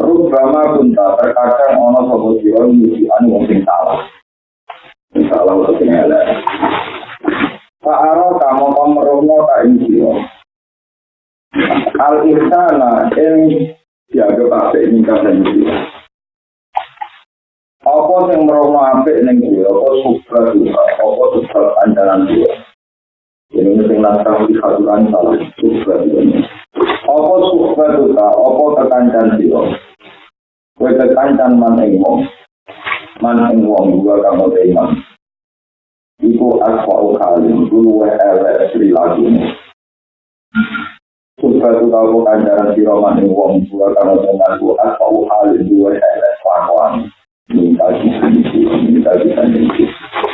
Rubama bunta terkadang ono sopo siro nyuci anu mungkin salah. Salah untuk penyelek. Pak Aro kamu pemerungo tak insiro. Al istana yang dianggap ape nyingkat dan insiro. Apa sing merungo apik ning siro, apa supra juga, apa supra andalan juga. Ini yang langkah di khaturan salah, supra juga. opo suka duka? Opo kekancan siro kue kekancan man ing wong. Man ing wong dua kamu teman iku aku au kali dulu wa ele sri lagi ini suka duka opo kekancan siro man ing wong dua kamu teman aku au kali dulu wa ele sri lagi minta kisah-kisah minta kisah-kisah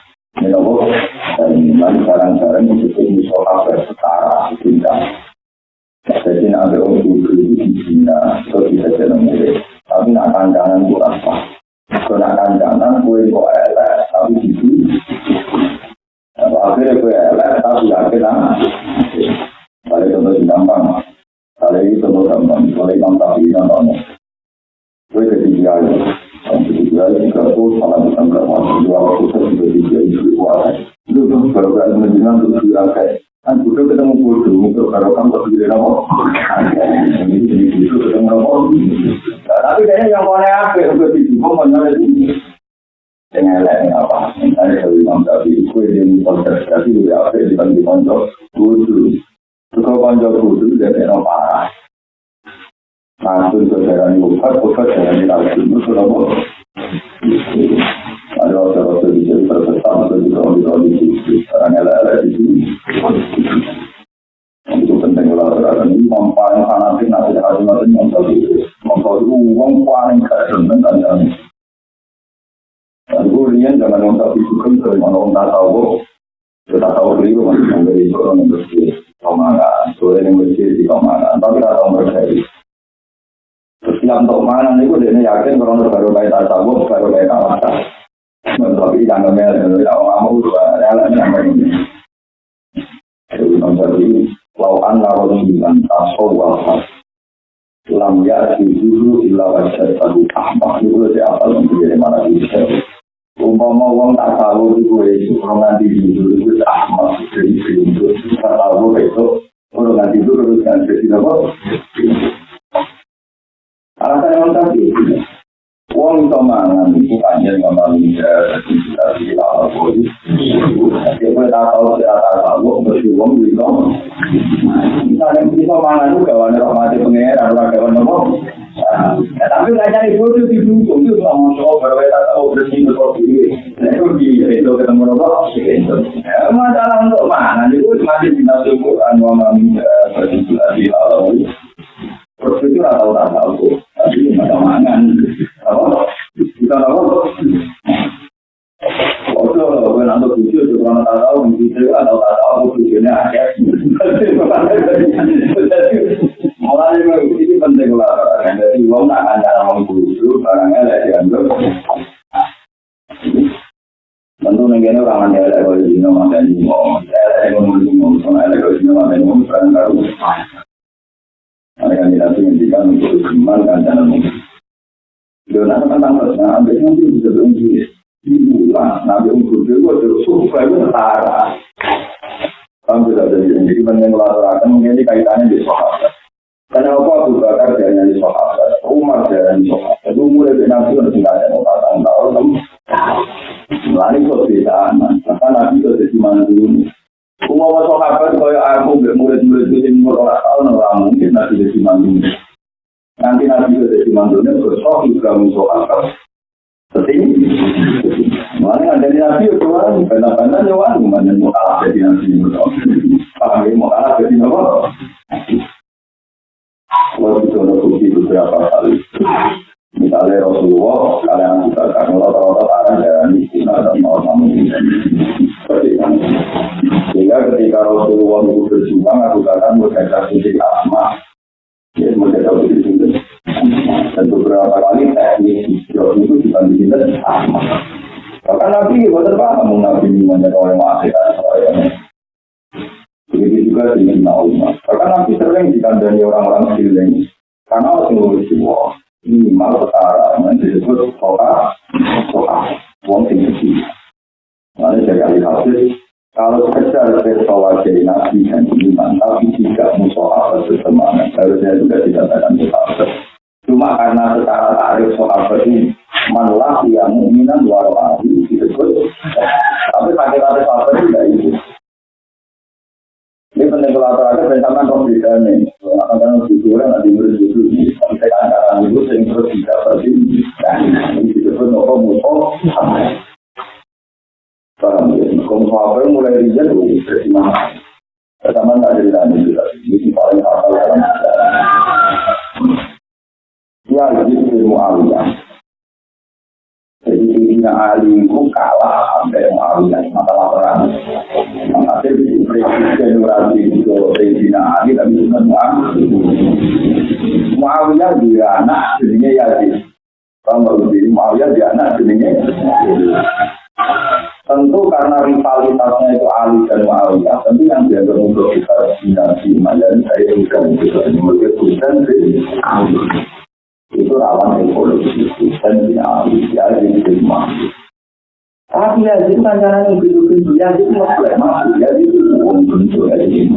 ini loh dari mana sekarang-sekarang itu di soka setara cinta jadi ada orang itu di cinta itu bisa jadi murid tapi nak kandanan itu apa? Kalau nak kandanan gue kok elek tapi itu akhirnya gue elek tapi akhirnya Kali contoh gampang, kali contoh gampang, kali imam tapi nonton. Gue jadi dia, dia jika aku salah bukan berapa, dua waktu saya juga dia itu tuh baru gak menjelang untuk dia kayak, kan udah ketemu bodoh, untuk ini jadi itu ketemu nama. Tapi kayaknya yang mana apa, untuk kok mana ini? dengan apa, misalnya kalau imam tapi, gue dia gue apa, dibanding konco, bodoh. Juga konco kudu dari no parah. Ke jalan obat, obat di langsung itu? Ada waktu-waktu di sini berbesar atau di kondisi sekarang elek-elek di sini. Itu penting terang ini paling fanatik nanti hati mati nonton itu. Nonton itu uang paling gak seneng kan ya. Jangan nonton itu kan dari mana orang tahu. Kita tahu dulu masih dari orang yang bersih komangan, sore yang bersih di komangan, tapi tidak tahu berjaya. Yang untuk mana itu dia yakin kalau baru kayak tasawuf, baru kayak kawasan. Tapi yang ngemel, kalau kamu juga rela yang ini. Jadi menjadi lawan lawan dengan tasawuf. Lam ya di dulu illa wajah tadi ahmad itu dia apa menjadi mana bisa. Umpama wong tak tahu itu itu kalau nanti dulu itu ahmad dari itu tahu itu kalau nanti itu terus kan jadi apa? Alasan yang tadi Wong itu mangan itu tidak tidak apa itu. Dia pun tak tahu tidak tahu bersih wong itu. Misalnya kita mangan itu kawan rahmati pengeran, kawan? Ya, tapi nggak cari bodoh di dukung itu nggak mau coba berbeda tahu bersih. Itu di itu ketemu? Itu. Masalah untuk mana? Itu masih tidak cukup anu mami berdikulasi kalau itu atau tak tahu. Tapi nggak mangan. Apa? Kita apa? Oke, gue nanti itu kalau tak tahu, gitu atau tak tahu, tujuhnya ada. Mulai ini penting lah, jadi uang tak akan cara mengkudu, barangnya lah diambil. Tentu negara orang anda ada kalau di nama dan di mau, ada yang ngomong di mau, sama ada kalau di nama dan mau, barang baru. Ada kandidasi yang dikatakan untuk dikembangkan dalam mungkin. Dona tentang dosa, nanti nanti bisa diunggis. Diulang, nabi unggul itu ada survei utara. Ambil ada yang jadi banyak melakukan mengenai kaitannya di sahabat. Karena apa Abu Bakar jalan di sahabat, Umar jalan di sahabat, umur dari nabi harus ada orang nanti Lalu kok Nanti maka nabi kok di mana dulu. Umar sahabat kaya aku, murid-murid itu yang murah tahun orang mungkin nabi di mana dulu mandunya bersoh juga musuh apa. Seperti Mana ada nabi itu kan, karena-karena nyawan, mana mau kalah jadi. Paham ya, mau kalah jadi apa? Kalau bisa bukti beberapa kali. Misalnya Rasulullah, kalian kita karena rata-rata arah dari Cina dan mau kamu itu. Sehingga ketika Rasulullah itu berjuang, aku katakan berkata suci asma, ya suci itu. Dan beberapa kali teknik hijau itu dibandingin asma. Bahkan Nabi, bukan paham Nabi banyak orang masih Begitu juga dengan Umar. Bahkan Nabi sering dikandani orang-orang sekeliling. Karena ngurus semua. Minimal setara. Nanti disebut soka. Soka. Sing kecil. Lalu dari ahli hadis, kalau sekedar jadi nabi dan iman, tapi tidak musoal bersemangat, harusnya juga dikatakan musoal. Cuma karena secara tarif soal ini, malah yang mu'minan luar wali disebut. Tapi pakai kata soal tidak itu. Ini penting kalau ada sama kok nih. Akan kan jujur nanti berjujur nih. Sampai angkaran itu sering terus tidak berarti. Nah, ini disebut nopo musuh. Paham ya? Kalau apa mulai itu dari mana? Pertama nggak ada di juga. Ini paling fatal dalam Ya, jadi ilmu aliyah. Jadi Sayyidina Ali itu kalah sampai Muawiyah masalah perang. Maka presiden Nurati itu Sayyidina Ali tapi bukan Muawiyah. Muawiyah dia anak jadinya Yazid. Kalau lebih Muawiyah dia anak jadinya Tentu karena rivalitasnya itu Ali dan Muawiyah, tentu yang dianggap untuk kita dinasti Mayani saya bukan itu, mereka bukan Ali itu rawan ekologi dan dinamik ya jadi terima. Tapi ya itu kan jangan hidup-hidup ya itu nggak masuk ya itu untuk ya jadi.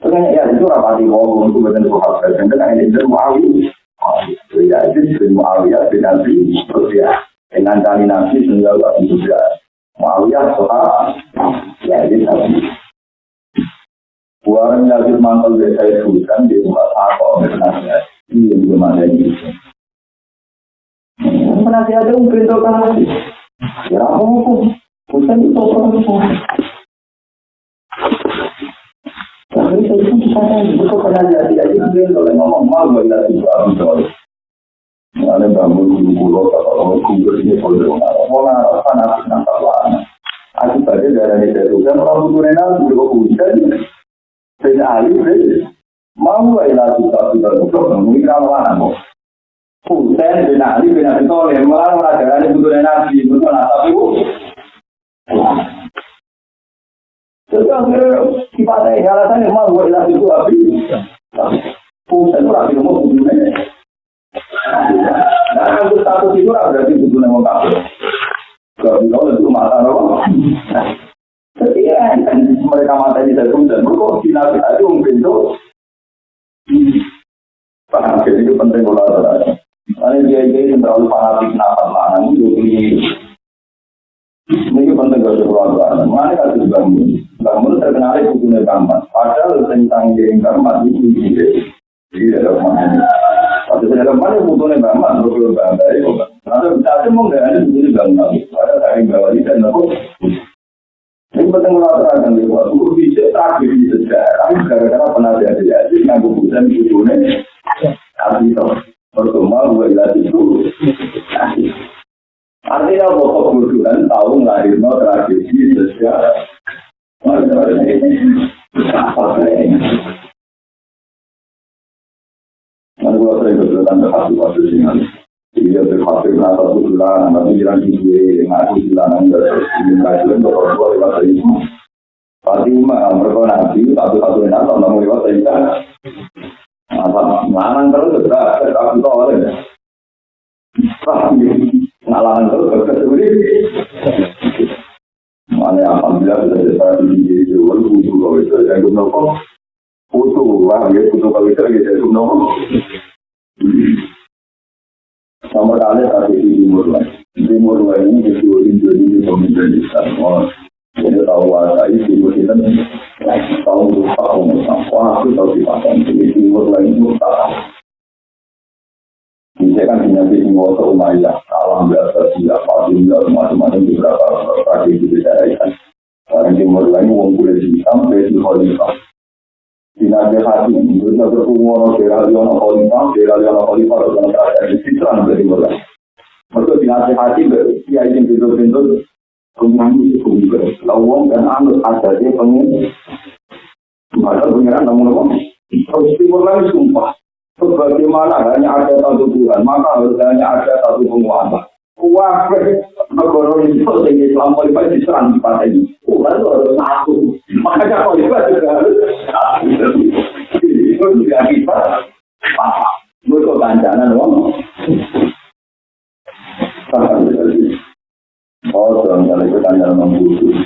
Makanya ya itu rapati ngomong untuk betul betul hal dan kan ini itu muawi. Ya itu muawiyah dengan terus ya dengan tali nabi sehingga juga muawiyah soal ya itu tadi. Buang yazid mantel desa itu kan di rumah apa sebenarnya Iya, belum ada ini. Penasihat itu memberitahukan lagi. Ya, apa Bukan itu apa Tapi saya itu bisa itu penasihat tidak itu kalau ngomong mau gak ada juga betul. Ada bangun pulau atau kubur ini kalau orang orang panas nampak lama. Aku dari itu kan orang butuh renal juga hujan. Ahli, Mau gak ilah juga sudah untuk menemui kawan mau. Husain bin Ali bin Abi Thalib malah merajakan butuh nabi, butuh itu. Jadi akhirnya sifatnya alasannya mau ilah juga Abi. Itu rapi nomor butuhnya. Nah, kalau status itu berarti butuhnya mau kafir. Kalau itu mata roh. Ya, mereka mata ini dari Husain, mereka final itu Paham, jadi itu penting kalau ada. Karena dia ini terlalu fanatik nafas lah, itu ini. Ini penting kalau keluarga. Mana kasus bangun? Bangun terkenal itu punya gambar. Padahal tentang kirim gambar itu ide. Jadi ada mana? Waktu saya ada mana butuhnya gambar, butuh gambar itu. Nanti bisa mau nggak ada butuhnya gambar. Ada dari bawah dan aku. Ini penting mengatakan di waktu bisa terakhir di sejarah gara-gara penasihat jadi yang kemudian butuhnya tapi itu pertama gue lihat itu artinya pokok kebutuhan tahu ngelahir no terakhir di sejarah apa ini Nanti gue sering berkata hati waktu sini Iya, berhasil nasa bulan, nanti jalan di gue, ngaku terus ingin kajian untuk tua lewat itu. Fatimah, mereka nanti satu-satu yang nasa, namun lewat itu. Apa, ngelarang terus, sudah, tapi kok oleh. Ngelarang terus, kecuali. Mana alhamdulillah sudah jadi di jual butuh itu yang gue nopo. Butuh, wah, ya butuh kalau itu lagi saya nopo. Nomor kali tadi di timur lain. Timur lain ini di timur Indonesia ini pemimpin Islam. Jadi tahu wasa ini timur kita Tahu lupa umur wah aku tahu di pasang di timur lain lupa. Ini kan punya di timur ke Umayyah, alam biasa dia Fatimah macam-macam beberapa tragedi beda. Orang timur lain uang kulit hitam, besi khalifah. Dinabi hati, itu berkumur kira liono khalifah, kira liono khalifah, dan tragedi fitran dari timur lain. Mereka dinabi hati, dia ingin pintu-pintu Penyanyi itu juga. Lawang dan anut dia pengen. Maka pengiran namun apa? Terus timur lagi sumpah. Bagaimana hanya ada satu Tuhan, maka harus hanya ada satu penguasa. Wah, negara ini tinggi Islam Khalifah di pada ini. Tuhan itu harus satu. Makanya Khalifah juga harus Itu juga kita. Mereka kancanan, wong. Oh, misalnya itu kan dalam membutuh.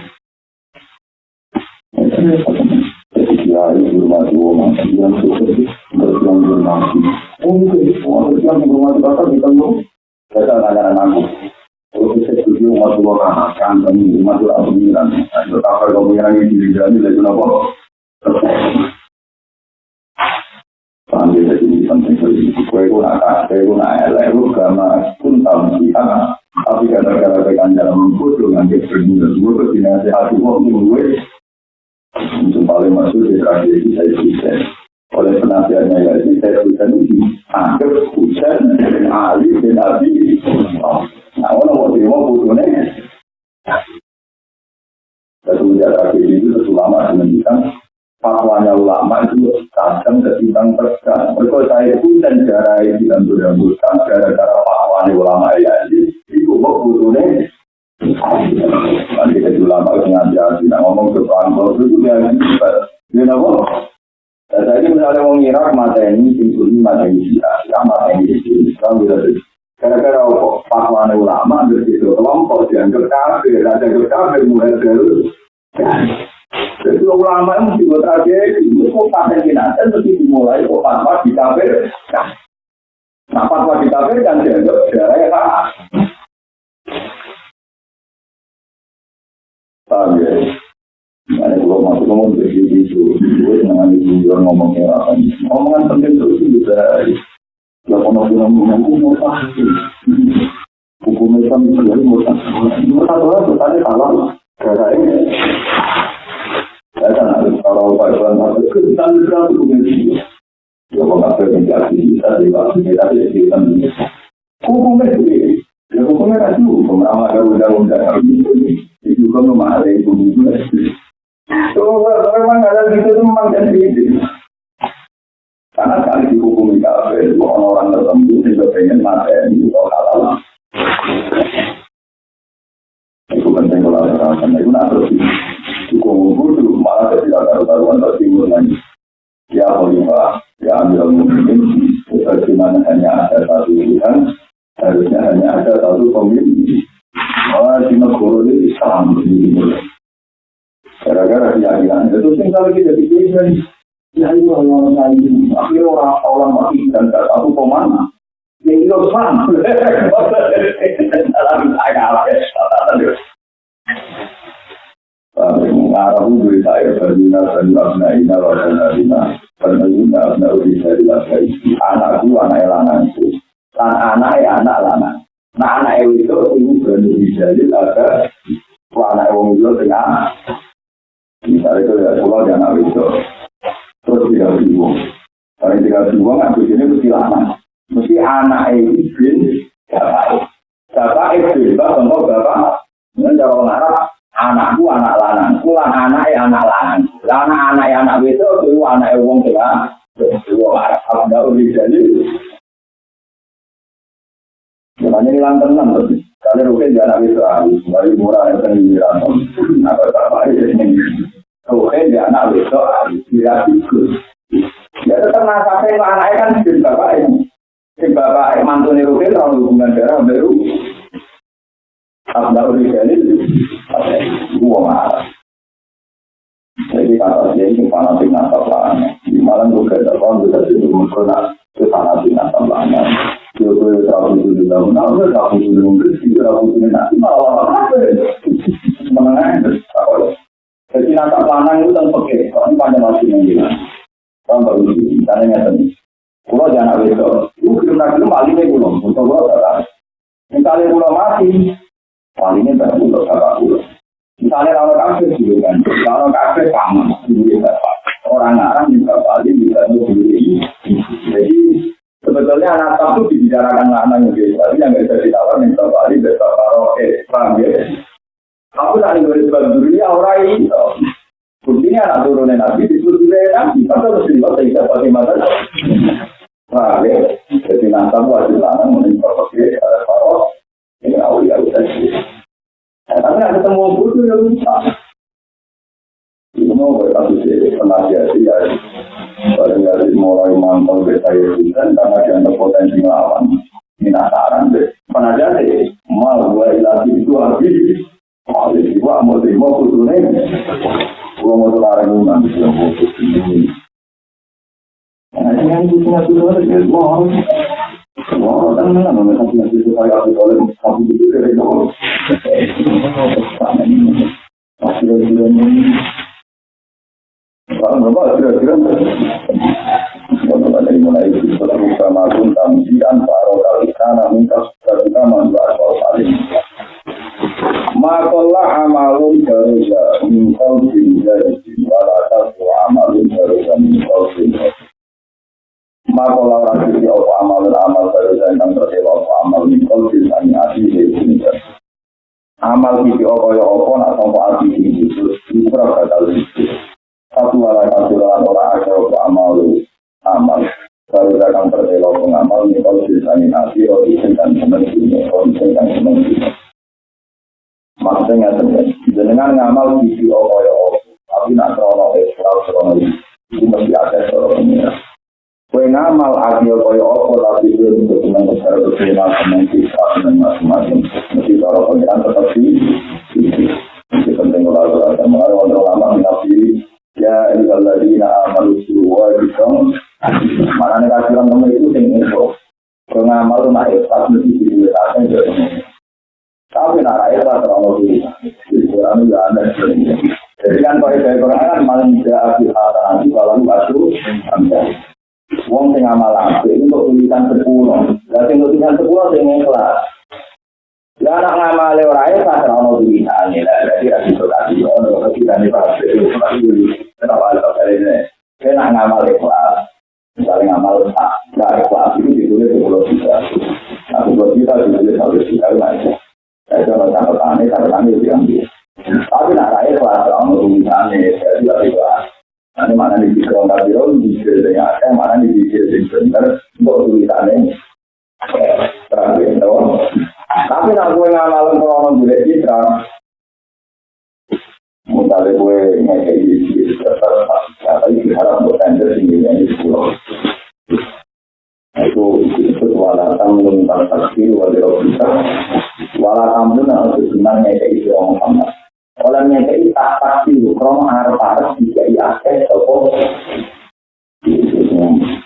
Jadi dia itu rumah yang sukses berjuang bermati. Semua yang berumah bakar di tengah. Saya tanya aku. Kalau saya setuju rumah dua kan kan ini rumah dua pemikiran. Betapa pemikiran ini dijadi dari kenapa? Sambil jadi penting sekali. Kue pun akan, kue pun elek, karena pun tahu siapa tapi gara-gara tekan dalam membutuh nanti berguna semua hati waktu gue paling masuk di tragedi saya bisa oleh penasihatnya ya ini saya bisa ini anggap hujan dan ahli dan nabi nah orang mau terima butuhnya semenjak tragedi itu ulama menunjukkan fatwanya ulama itu kadang ketimbang tegang mereka saya pun dan cara ini dan mudah gara-gara fatwanya ulama ya Iku kok butuhnya Nanti kita ulama sengaja tidak ngomong soal kalau itu dia dia nopo. Jadi misalnya mau ngira mata ini ini mata ini sih, mata ini ulama begitu kelompok dianggap kafir, ada kafir mulai dari jadi ulama itu juga tragedi, itu pakai kinatan terus dimulai kok fatwa di kafir. Nah fatwa di kafir kan dianggap darah ya Paham ya? Ada kalau masuk ngomong begitu itu, gue dengan itu juga ngomong apa? Ngomongan penting terus itu. Ya kalau bilang ngomong mau pasti. Hukum Islam itu jadi mau pasti. Mau satu hal tadi salah. Karena ini. Saya kan harus kalau Pak Iwan masuk ke kita bisa hukum itu. Ya kalau nggak berpengaruh bisa di waktu kita di kita. Hukum itu. Ya hukumnya kan hukum. Amal undang-undang itu kan memang ada itu juga. So, memang ada gitu itu memang jadi itu. Karena kali dihukumi kafir, orang-orang tertentu juga pengen mati itu halal. Itu penting kalau ada karena itu nak terus hukum itu malah tidak ada taruhan tertimur lagi. Ya Khalifah, ya ambil mungkin bagaimana hanya ada satu pilihan, harusnya hanya ada satu pemimpin. Oh, di negara ini Islam Gara-gara keyakinan itu tinggal kita dipilih Ya itu orang lain. Akhirnya orang orang mati dan tak tahu. Yang itu sama. Dalam agama. Berbina. Berbina uri dari Anakku, anak elanganku. Dan anak lanang. Nah anak itu berani dijadi ada anak wong itu tengah. Misalnya itu ya pulau dan itu terus tidak dibuang. Kalau tidak dibuang aku ini mesti lama. Mesti anak bin bapak. Bapak itu bapak bangkok bapak. Ini cara orang Arab anakku anak lanang, pulang anak anak lanang. Anak anak anak itu itu anak wong tengah. Wong Arab kalau tidak jadi Makanya hilang tenang tuh. Rukin dia anak itu harus dari murah yang sendirian. Apa apa ini? Rukin dia anak itu harus dia ikut. Ya tetap nasabnya ke anaknya kan si bapak ini. Bapak mantu nih rukin kalau hubungan darah baru. Abdul Rizali, gua marah. Jadi kata dia ini fanatik nasab. Di malam juga ada orang bisa jadi mengkona ke fanatik nasab lana. Yo kowe tahu itu juga, nah udah tahu itu juga, tahu itu malah apa? Mengenai Jadi nasak lanang itu tentang pekeh. Ini pada masih yang bilang. Kalau baru sih, karena nyata nih. Kalau jangan besok, itu kira kira malingnya belum. Untuk lo kata. Misalnya pulau mati, malingnya tak pulau kata pulau. Misalnya kalau kafe juga kan, kalau kafe sama, juga bapak. Orang Arab juga paling bisa beli. Jadi sebetulnya anak itu dibicarakan anak yang biasa, tapi yang nggak bisa ditawar minta balik besok kalau eh paham ya. Aku tak ingin sebab dunia orang itu. Buktinya anak turunnya nabi disuruh nabi, tapi harus dibuat pakai mata. Paham ya? Jadi nanti wajib lanang pakai kalau ini awal ya udah sih. Tapi ada ketemu buku yang bisa. Itu mau berkata sih, penasihat ya. Baru dari mulai mantau beta itu dan karena dia ada potensi melawan. Minasaran deh. Penasihat sih, mal gue lagi itu habis. Mal itu gua mau terima khususnya. Gua mau terlarang nanti yang khusus ini. Nah, yang itu punya tujuan itu mau Wah, kan mana mana satu yang itu saya aku oleh satu itu dari dulu. Masih ada juga ini. Kalau berapa kira-kira? Kalau dari mulai itu sudah buka maupun tamsian paro kali sana minta sudah kita mandu asal saling. Makola amalun daruja minkol bin dari walatas amalun daruja minkol bin maka orang sisi apa amal dan amal baru saya akan terdewa apa amal mikol bisani ati ini amal sisi apa ya apa nak sampai ati ini terus isra bakal itu satu wala kasih lawan orang ada apa amal amal. Baru saya akan terdewa apa amal mikol bisani ati oh isin dan seneng ini oh isin dan seneng ini maksudnya terjadi dengan ngamal sisi apa ya apa tapi nak krono ekstra krono itu mesti ada ini Kue ngamal tapi belum senang besar senang macam-macam. Mesti kalau pengiran tetap di. Ini penting kalau ada untuk lama. Ya. Mana itu yang info. Kue ngamal tuh nak ikhlas mesti di Tapi nak ikhlas terlalu dulu. Jadi Quran juga ada Jadi kan kalau saya Quran kan malah tidak akhir nanti kalau lu asuh Wong sing amal apik untuk tulisan sepuluh. Lah sing tulisan sepuluh sing ikhlas. Ya anak ngamal ora ya sak ono tulisan lah. Jadi ra iso kasih ono tulisan di pas itu kenapa ada kali ini. Kena ngamal ikhlas. Misalnya ngamal tak nggak ikhlas itu ditulis sepuluh juta. Nah sepuluh juta ditulis satu juta lagi. Saya coba catatan ini catatan itu yang dia. Tapi nak ikhlas ono tulisannya jadi ikhlas. Nanti mana di pikir orang kafir, di pikir yang ada, mana di pikir yang benar, untuk tulisannya. Terakhir, tahu? Tapi nak gue ngamal kalau orang boleh citra, misalnya gue ngekei di citra, tapi diharap buat tender tingginya di pulau. Itu itu walatan mental sakti walau bisa. Walatan pun harus sebenarnya ngekei orang Muhammad. Oleh nyekei tak pasti, kromo arep-arep dikai akeh toko.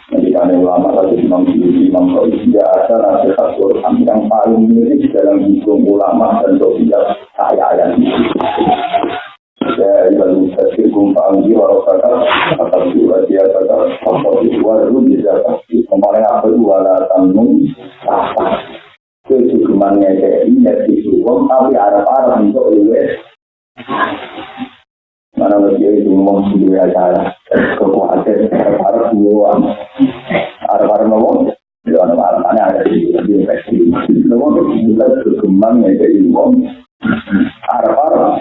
Jadi kan ulama tadi Imam Syuuti, Imam tidak ada nasihat Quran yang paling mirip dalam hukum ulama dan sosial saya ayat Ya, ibu tafsir kumpang di warosaka atau di wajah kata apa di luar itu bisa pasti. Kemarin apa itu wala tamun apa? Kecukumannya ini ya tapi arah-arah untuk luwes Mana lagi itu ngomong acara kekuatan harus semua harus ngomong ada di di infeksi ngomong bulan berkembang ya jadi ngomong harap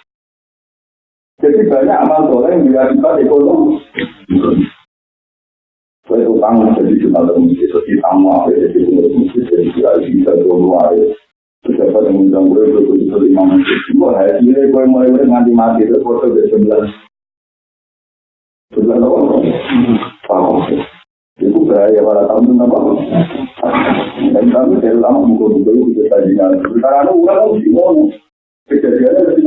jadi banyak amal soleh yang berakibat ekonomi saya utang jadi dalam masjid jadi tamu apa jadi pengurus masjid jadi kiai bisa dua luar Siapa yang gue itu itu lima menit. Gue hari ini gue mulai mulai mati mati itu foto ke sebelas. Sudah tahu? Paham. Itu bahaya para tamu apa? Dan kami dari lama buku-buku itu bisa kajian. Karena orang mesti ngomong. Kejadiannya dari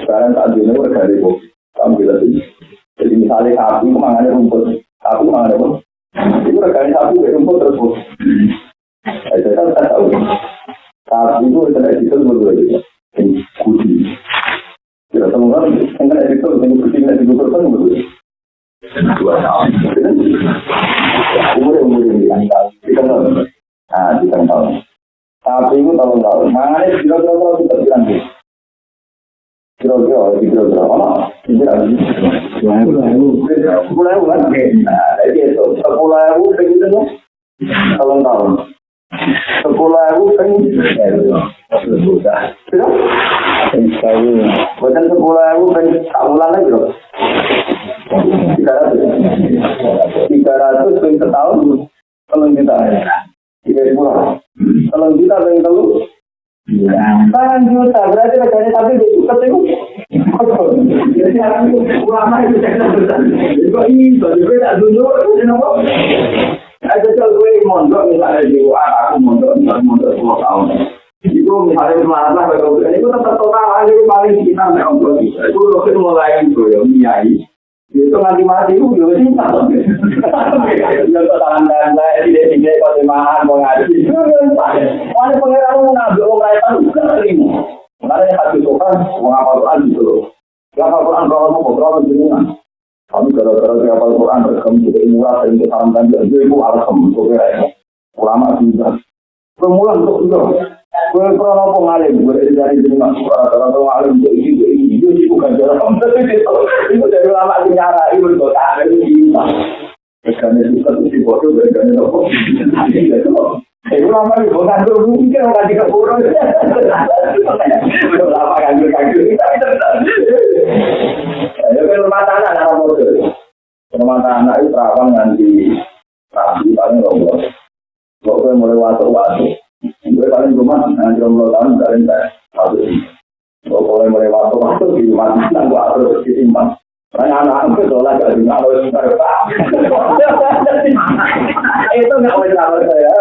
sekarang tak jenuh mereka ribu ambil aja jadi misalnya aku mangan rumput aku mangan apa itu mereka ini aku rumput terus bos saya kan tak tahu tapi itu kita tidak bisa berdua juga ini kucing kita semua kan kita tidak bisa ini kucing tidak bisa berdua berdua dua tahun umur umur yang diangkat kita nggak Nah, kita tahu. Sapi itu tahun-tahun. Mangannya kira-kira kita bilang Kira-kira, kira-kira, mana? Kira-kira, sepuluh ribu kan? Nah, itu, sepuluh ribu begitu kan? Tolong tahun. Sepuluh ribu kan? Sudah. Sudah? Bukan sepuluh ribu kan? Tahunan lagi loh. Tiga ratus. Tiga ratus kan setahun. Tolong kita. Lah. Tolong kita kan tahu. Tangan juta, berarti reganya tapi itu ketemu. Jadi aku ulama itu jangan besar. Kok ini, jadi tak dulu, itu kenapa? Ada jual gue mondok, misalnya di aku mondok, misalnya mondok 10 tahun. Itu misalnya masalah, itu tetap total aja paling kita nggak untuk Itu mulai itu ya, miai. Itu nanti mati itu juga sih Ya kok tangan saya tidak tidak kau semahan mau ngaji. Mana pengiran mau ngambil orang lain kan bukan terima. Mana yang hati sopan gitu loh. Kalau mau ngobrol. Kami gara-gara ngapal Quran rekam juga murah untuk salam dan itu itu untuk kira ulama juga. Pemula untuk itu. Gue pernah mau ngalim, gue dari jenengan. Orang-orang ngalim untuk itu itu bukan jalan itu dari lama sejarah itu kota itu cinta karena itu satu si bodoh karena itu itu lama bukan tuh mungkin orang di keburu lama kanjur kanjur ya kan rumah tanah anak bodoh rumah tanah itu terawang nanti tapi paling lombok kok mulai waktu-waktu gue paling rumah nanti jomblo tahun dari satu Pokoknya mulai waktu-waktu di mana nanggu harus disimpan. Karena anak-anak itu sholat gak juga harus Itu nggak boleh sama saya.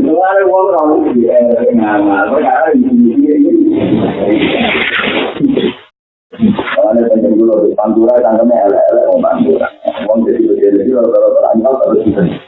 Luar uang kamu di ngamal. Karena ini. Soalnya pengen dulu di pantura tanggamnya elek-elek mau pantura. Uang jadi jadi kalau kalau terangkal terus bisa.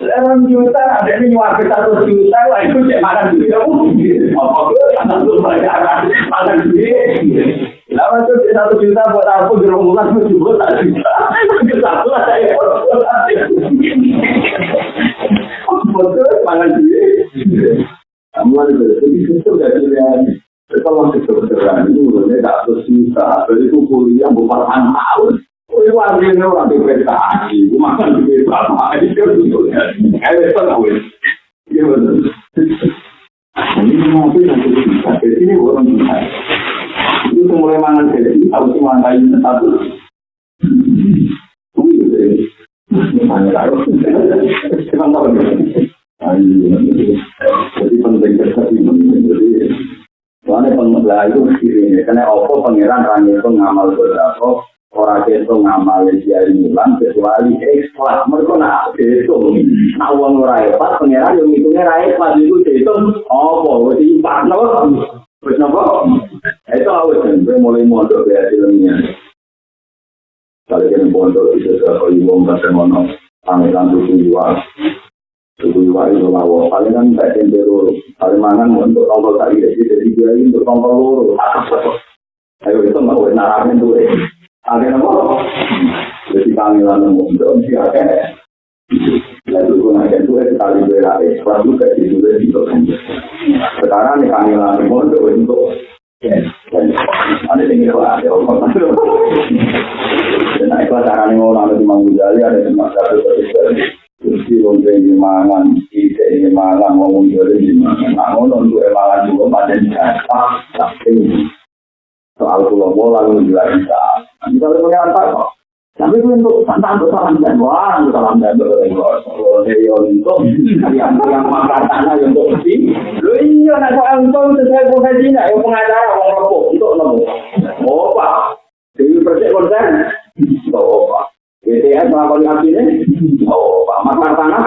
Orang juta ada yang nyuapin satu juta, wah itu cek makan duit kamu. Apa itu? Makan duit. Lama itu satu juta buat aku di rumah aku juga juta. Kesatulah saya. Betul, makan duit. Kamu ada lebih kecil dari yang kalau kedokteran itu udah tak susah. Jadi itu kuliah bukan tahun. Itu artinya orang diprestasi, makan di berapa hari, itu sebetulnya. Kayaknya itu tahu ya. Iya betul. Ini mungkin yang kita bisa, jadi ini orang bisa. Itu semula mangan jadi, harus dimantai satu. Itu ya, jadi. Banyak harus. Cuman tahu ya. Jadi penting kesehatan ini. Karena pengelola itu kirinya, karena apa pengirahan rangi itu ngamal berapa, ora keto ngamale diari milan kecuali ekstra mergo nak keto nak wong ora apa pengera yo ngitunge ra apa iku keto apa? Wis impak no? Wis napa eta awet ben mulai mondo ya dilunya kalau kan mondo iso karo ibu mbak semono. Pangeran tuku jiwa tuku jiwa iso lawo paling kan tak tempero paling mangan untuk tombol tadi. Jadi dia untuk tombol loro. Ayo itu mau nak amen duwe Akhirnya apa? Jadi kami lalu mengundur, si akhirnya. Lalu pun akhirnya itu kita lalu berlari, sekarang juga di juga di Sekarang nih kami lalu mengundur untuk. Ada yang ada orang Dan itu acara nih orang lalu dimanggung jali, ada cuma satu dari sekali. Kursi lontek di mangan, kita ini mangan, ngomong jali di mangan. Nah, ngomong untuk emangan juga, badan jatah, tak tinggi. Soal pulau bola lu juga bisa. Boleh mengatakan kok. Tapi itu untuk santan untuk salam dan wah, untuk salam dan untuk yang yang makan tanah untuk si, lu iya nak soal untuk sesuai profesinya, yang pengacara orang rokok untuk nemu. Oh pak, jadi percaya konsen, oh pak. BTS melakukan aksinya, oh pak, makan tanah.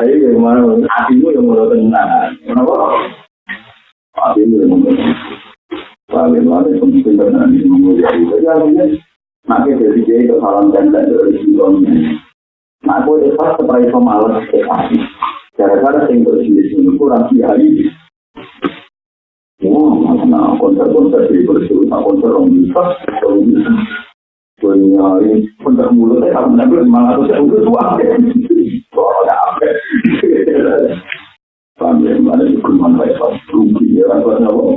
Ya tapi ke mana hatimu yang mau tenang, kenapa? Hatimu yang mau paling. Jadi artinya dan. Nah, aku yang mulutnya, Pamir mana cukup manfaat satu pikiran pada Allah.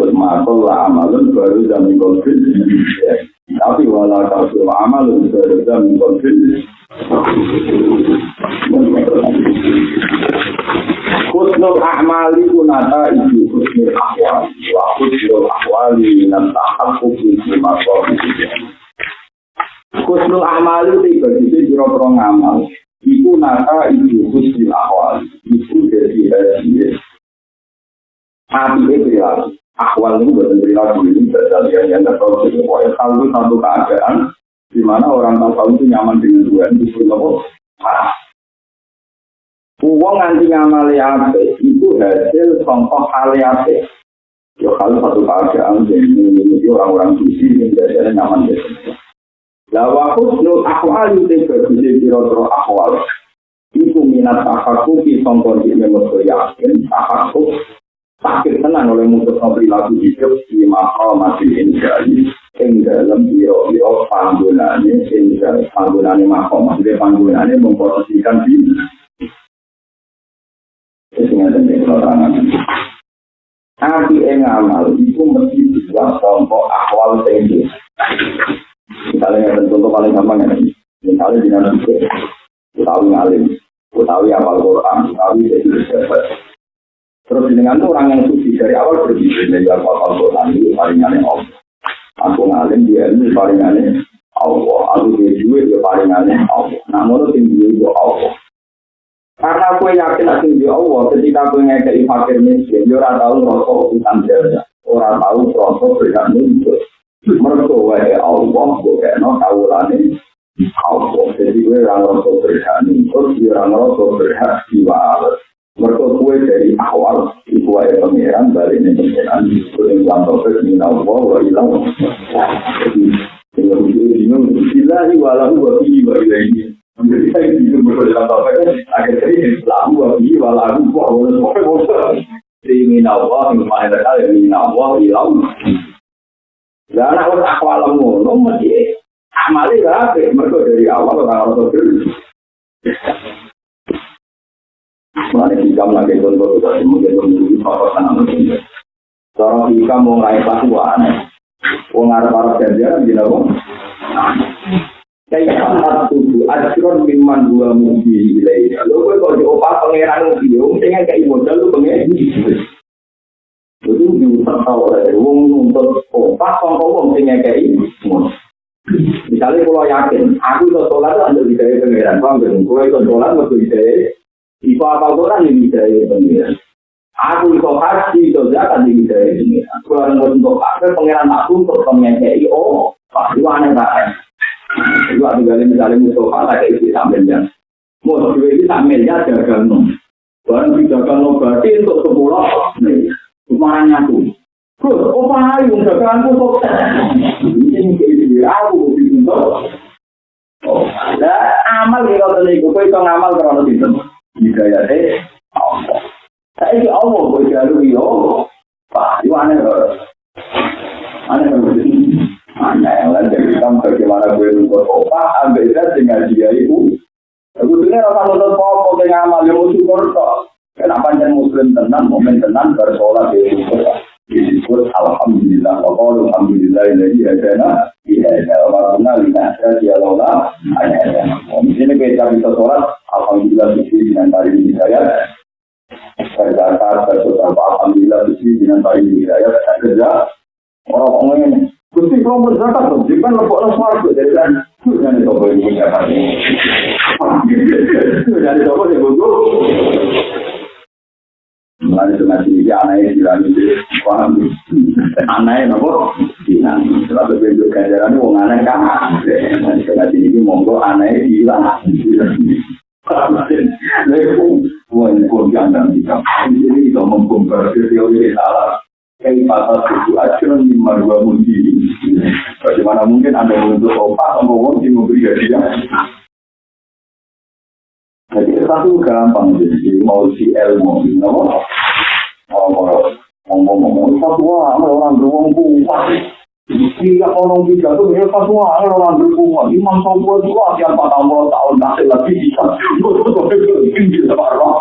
Termasuk lah amalan baru dan mengkonfil. Tapi walau tak semua baru dan mengkonfil. Kusnul ahmali kunata itu kusnul ahwal. Wa kusnul ahwali minat tahap kusnul masyarakat. Kusnul ahmali itu ibadah itu jirok-jirok ngamal. Iku nata ibu husnul ahwal Iku hasil Hati itu ya Ahwal itu bukan perilaku ini Berdasarkan yang tahu Pokoknya kalau satu keadaan di mana orang tahu itu nyaman dengan Tuhan itu apa? Parah. Uang anti ngamali ape itu hasil contoh hal ape. Ya kalau satu keadaan jadi orang-orang suci yang jadi nyaman dengan La wa husnul ahwal te bagus piro-piro ahwal. Iku minat takaku ki sangkon di memo yakin takaku. Sakit tenang oleh mutus nopri lagu hidup di mahal mati indahnya yang dalam biro-biro panggunaannya yang dalam panggunaannya mahal mati panggunaannya memposisikan diri Tapi yang amal itu mesti dibuat contoh akwal tenis. Misalnya yang contoh paling gampang ya. Misalnya di dalam itu Utawi ngalim Utawi apal Quran Utawi jadi pejabat. Terus dengan itu orang yang suci dari awal berpikir dari apal Quran itu palingannya Allah. Aku ngalim dia ini palingannya Allah. Aku dia juga dia palingannya Allah. Namun tinggi itu Allah. Karena aku yakin aku di Allah, ketika aku ngekei fakir miskin, dia orang tahu rokok utang jasa, orang tahu rokok berhak nuntut. Mereka wae Allah, bukan tahu lani Allah. Jadi gue orang rokok berhak nuntut, dia orang rokok berhak diwales. Mereka gue dari awal, ibu wae pangeran, balik ini pangeran, itu yang contoh min Allah, wa ilang. Jadi, tinggal di sini, bilahi walahu wa bihi wa ilaihi. Menjadi saya itu berbeda apa kan? Agar jadi lalu lagi walau wah boleh boleh boleh. Jadi minallah yang mana terkali minallah ilam. Lah anak wis akwal ngono mesti amale rapi mergo dari awal ora ono dulu. Mane iki gamla ge gondo ora mung ngono iki papa tanam ngene. Cara iki mau ngai patua. Wong arep-arep janjian dina wong. Kayak empat tujuh, ada kiron minuman dua mobil di wilayah. Lalu gue kalau diopak pangeran mobil, gue pengen kayak ibu, lalu pengen itu diusah tahu dari wong nuntut kompak kompak wong tinggal kayak misalnya kalau yakin aku itu sholat itu untuk bisa pengiran. Bang dan gue itu sholat untuk bisa itu apa orang yang bisa pengiran. Aku itu haji itu jatah di bisa pengiran. Aku yang untuk apa pengiran aku untuk pengen kayak ini oh pasti wanita kan itu aku gak misalnya musuh kalah kayak itu sambil ya mau itu sambil ya jaga nom Barang dijaga nom berarti untuk sepuluh, marang aku. Kok opo ae wong gagalan kok kok ini aku ditunggu. Oh, amal iki kok iki kok iso ngamal karo ono dinten. Hidayate eh. Allah. Saiki Allah kok jalu yo. Pak, yo ana lho. Ana lho. Ana lan dadi sampeyan kok marang kowe nunggu opo ambek dia sing ngaji ya iku. Aku dengar apa nonton pokoknya ngamal, ya mau syukur kok. Kenapa jangan muslim tenang, momen tenang, bersolat di syukur. Disebut Alhamdulillah, wa Alhamdulillah ini hadana, iya ada wakuna lina ada dialoga, hanya ada. Di sini kita bisa sholat, Alhamdulillah bisi dengan tari hidayat, berzakat, bersolat, Alhamdulillah bisi dengan tari hidayat, kerja, orang-orang ini. Gusti kalau berzakat lepuk lepuk itu jadi kan, jangan dicoba ini siapa. Jangan Mulai dengan sini anaknya bilang itu paham. Anaknya nopo bilang. Sebab bentuk ganjaran itu aneh kan. Mulai dengan sini monggo anaknya bilang. Lalu, wah ini pun jangan kita. Ini kita membongkar teori salah. Kayak pasal itu acuan di marwa mudi. Bagaimana mungkin anda untuk atau wong yang memberi hadiah? Jadi satu gampang jadi mau si ilmu, ngomong orang orang ya orang tahun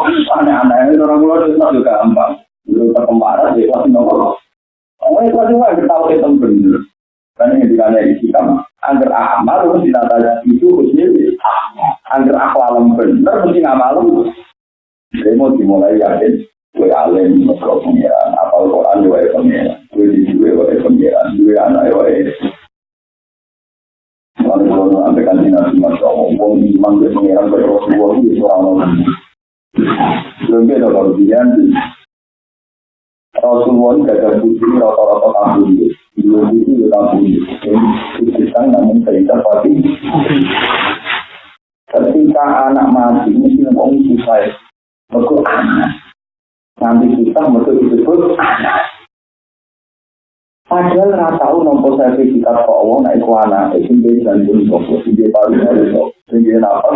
bisa aneh-aneh orang. Oh agar amal itu agar mesti mau dimulai yakin, gue alim, mesra pengiran, apal Quran, gue pengiran, gue di gue gue pengiran, gue anak gue. Lalu kalau sampaikan di nasi masya Allah, wong iman gue pengiran gue Rasulullah itu seorang orang. Belum beda kalau Rasulullah gak ada putri rata-rata tahun itu. Dua itu ya tahun itu. Kita namun cerita pasti. Ketika anak mati, mesti ngomong susah. Mereka anak. Nanti kita mereka disebut anak. Padahal nggak tahu nomor sertifikat kok Allah naik ke anak. Jantung sopo. Dia paling apa?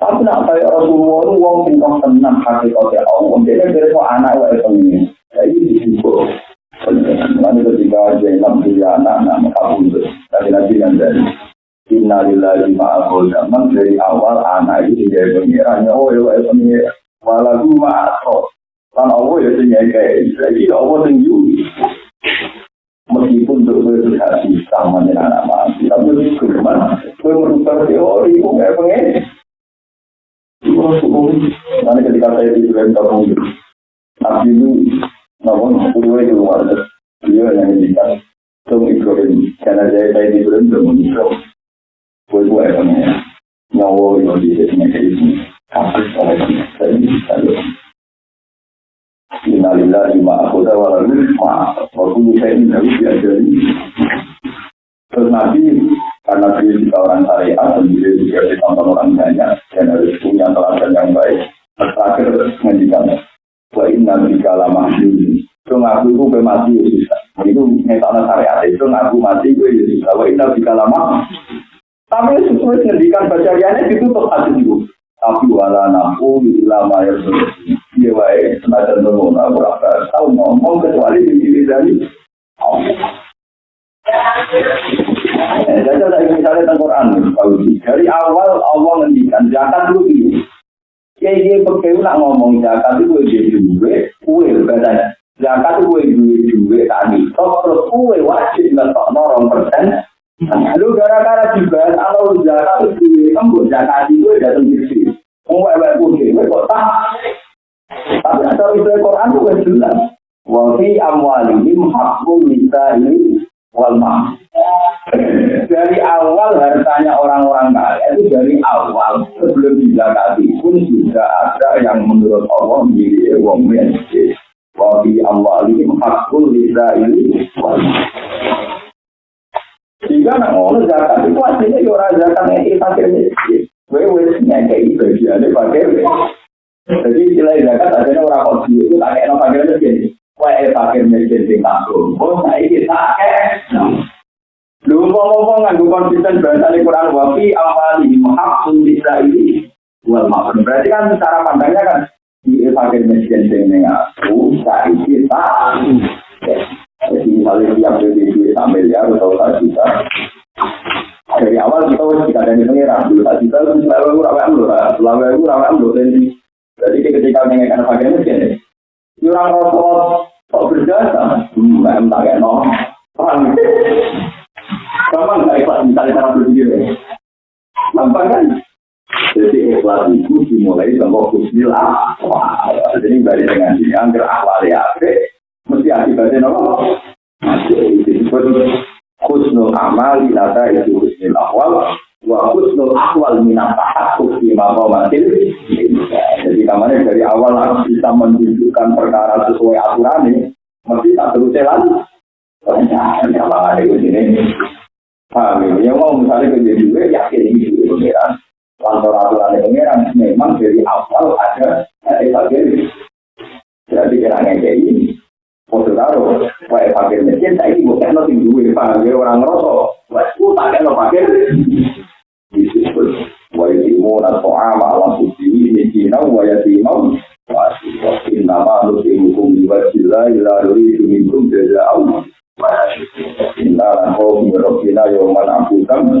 Tapi nak kayak Rasulullah itu wong sing kok tenang hakikatnya Allah. Jadi dari kok anak wae pengen. Jadi disebut. Lalu ketika Zainab punya anak, nama kabur. Tadi lagi yang dari Innalillahi ma'akul zaman dari awal anak itu tidak pengirannya. Oh ya wae Walau ma'akul. Kan Allah ya sehingga kayak jadi Allah tinggi. Meskipun untuk hati sama dengan anak mati, tapi itu gimana? Gue merubah teori, gue kayak pengen. Nanti ketika saya di Sudan kampung itu, Nabi itu, namun sepuluh itu luar Dia yang ngendikan, Tung Ibrahim, karena saya saya di belum mengisro. Gue gue ya, nyawa itu di sini kayak itu, kasus oleh saya bisa Innalillah lima aku tawalan maaf, waktu saya ini harus diajari. Terus Nabi karena dia juga orang syariat dan dia juga ditonton orang banyak dan harus punya teladan yang baik. Terakhir ngendikan, wa inna bika lama ini. Itu ngaku itu mati ya bisa. Itu ngetoknya syariat itu ngaku mati gue ya bisa. Wa inna bika lama. Tapi sesuai ngendikan bacariannya ditutup hati itu. Tapi wala nafu lama ya aku ngomong kecuali di diri dari. Jadi dari awal Allah ngendikan zakat dulu ini. Ya dia pakai nak ngomong zakat itu gue jadi gue, gue katanya. Zakat itu gue gue gue tadi. Terus gue wajib ngetok norong persen. Lalu gara-gara juga kalau zakat itu gue zakat itu datang di. Gue putih, gue kok tak. Tapi ada istilah Quran itu gue jelas. Wafi amwalihim hakul bisa ini wal Dari awal hartanya orang-orang kaya itu dari awal sebelum dizakati pun sudah ada yang menurut Allah menjadi wong miskin. Wa fi amwalihim hakul ini Jika nak ngono zakat itu aslinya ya ora zakat yang fakir miskin. Kowe wis ngekei bagiane fakir. Jadi istilah zakat adanya orang kodi itu tak kayak fakir miskin. Wae fakir miskin sing takut. Oh, saiki tak kek. Lu Ngomong-ngomong nganggo konsisten bahasa Quran wafi awali muhaqqun bisa ini wal maafun. Berarti kan cara pandangnya kan di fakir miskin sing aku saiki tak. Jadi misalnya tiap beli duit sampai ya atau tak juta. Dari awal kita harus kita dari pengiran dulu tak juta lu selalu aku rawat lu lah, selalu aku rawat lu. Jadi ketika mengingatkan fakir miskin, orang rokok kok berjasa, hmm, tak kayak nol. Paham? Gampang nggak ikhlas misalnya cara berpikir? Gampang kan? Jadi ikhlas itu dimulai dengan kusnil akwal. Jadi dari dengan ini, angker akwal ya, mesti akibatnya apa? Masih disebut kusnul amal, nada itu kusnil akwal, wa kusnul akwal minat tahakuk di makomatil. Jadi kamarnya dari awal harus bisa menunjukkan perkara sesuai aturan ini, mesti tak terus jalan. Ternyata, ada di sini, ya? Yang mau misalnya kerja juga, yakin ini juga pengiran. Kantor aturan pengiran memang dari awal ada ada fakir. Berarti kira kayak ini. Foto taruh, kayak fakir mesin, saya ini bukan lo tinggi ya? Orang ngerosok, wah, itu pakai lo fakir. Disebut, wa yatimu nasu'ama ala suci ini kina wa yatimau wa innama nusimukum biwajillah ila yuridu minkum jaza'au Inna kau mirobina yoman abudan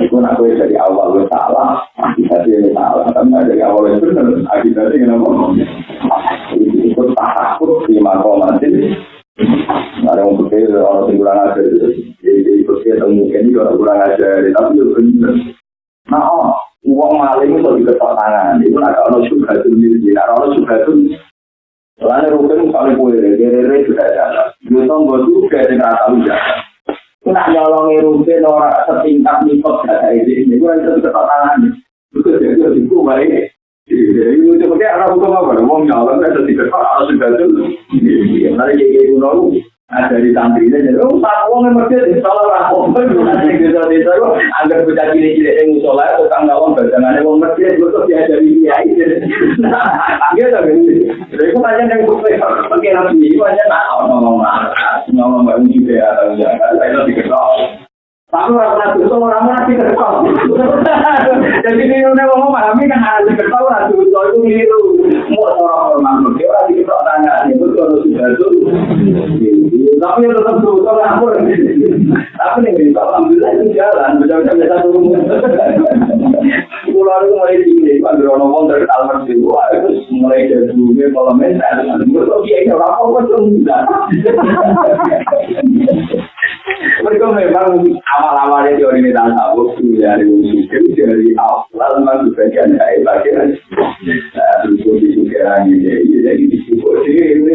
Itu nak gue dari awal gue salah, akibatnya ini salah. Tapi dari awal itu benar, akibatnya kenapa? Itu tak takut di makomatin. Ada yang pikir orang yang kurang ajar. Jadi pikir mungkin ini orang kurang ajar. Tapi itu benar. Nah, oh, uang maling itu diketok tangan. Itu nak kalau suka itu, nak kalau suka itu Lalu rukun misalnya kue, kere sudah jalan. Yutong gue juga dengan tahu jalan. Kena nyolongi rukun orang setingkat mikot data ini. Ini gue itu ketok tangan. Itu jadi itu baik. Itu apa? Nyolong kan ketok harus sudah tuh. Nanti kayak gitu. Ada di santri ini, oh tak uang yang lah. Oh, desa desa itu agar yang musola itu uang uang itu tuh dia itu. Nah, gitu kan. Jadi aku tanya yang itu nak ngomong ngomong mbak Uji ya saya itu diketok. Tapi orang dosa orang pernah diketok. Jadi ini udah ngomong memahami kan ada diketok orang dosa itu keliru. Mau orang orang dia orang diketok tanya itu kalau sudah itu. Tapi tetap dosa ngapur. Tapi nih alhamdulillah itu jalan, benar-benar biasa turun. Itu mulai Dewa itu mulai dari pun tidak. Mereka memang awal-awalnya teori ini tak tahu dari musim dari awal memang sebagian dari bagian. Terus di juga ini jadi disebut ini.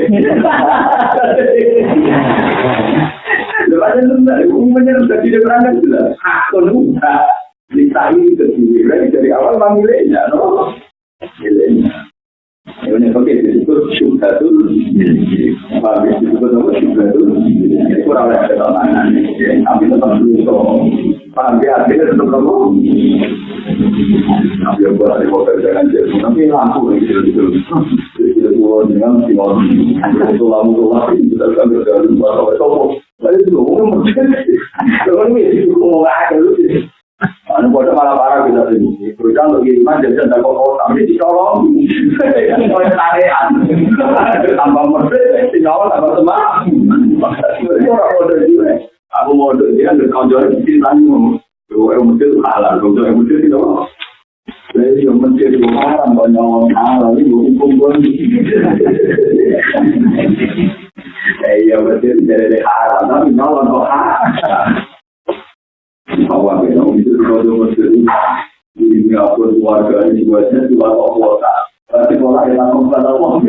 Lepas itu umumnya sudah tidak berangkat sudah. Aku lupa. Ditanya ke diri dari awal memang miliknya, no? Miliknya. Ini pakai disebut syubhatul Apa disebut apa? Syubhatul Ini kurang ada ketenangan Tapi tetap dulu Paham ya, artinya tetap apa Tapi yang kurang motor jangan jadi Tapi lampu gitu Jadi kalau dengan tinggal Itu lampu lampu Kita kan. Berjalan Lalu itu ngomong Lalu itu ngomong aja Anu bodoh malah parah bisa sini. Bocah untuk kiriman jadi tidak kok tapi dicolong. Oleh tarian. Tambah merdek, dicolong tambah semangat. Itu orang bodoh juga. Aku mau bodoh dia nggak kau jual di sini ngomong. Gue yang mesti halal, gue yang mesti mau. Jadi yang mesti itu haram banyak halal ini hukum pun. Eh ya mesti dari haram tapi nyolong kok haram. Awal ya, itu kalau muslim di Singapura keluarga ini juga juga kota. Tapi kalau ada langsung kata uang,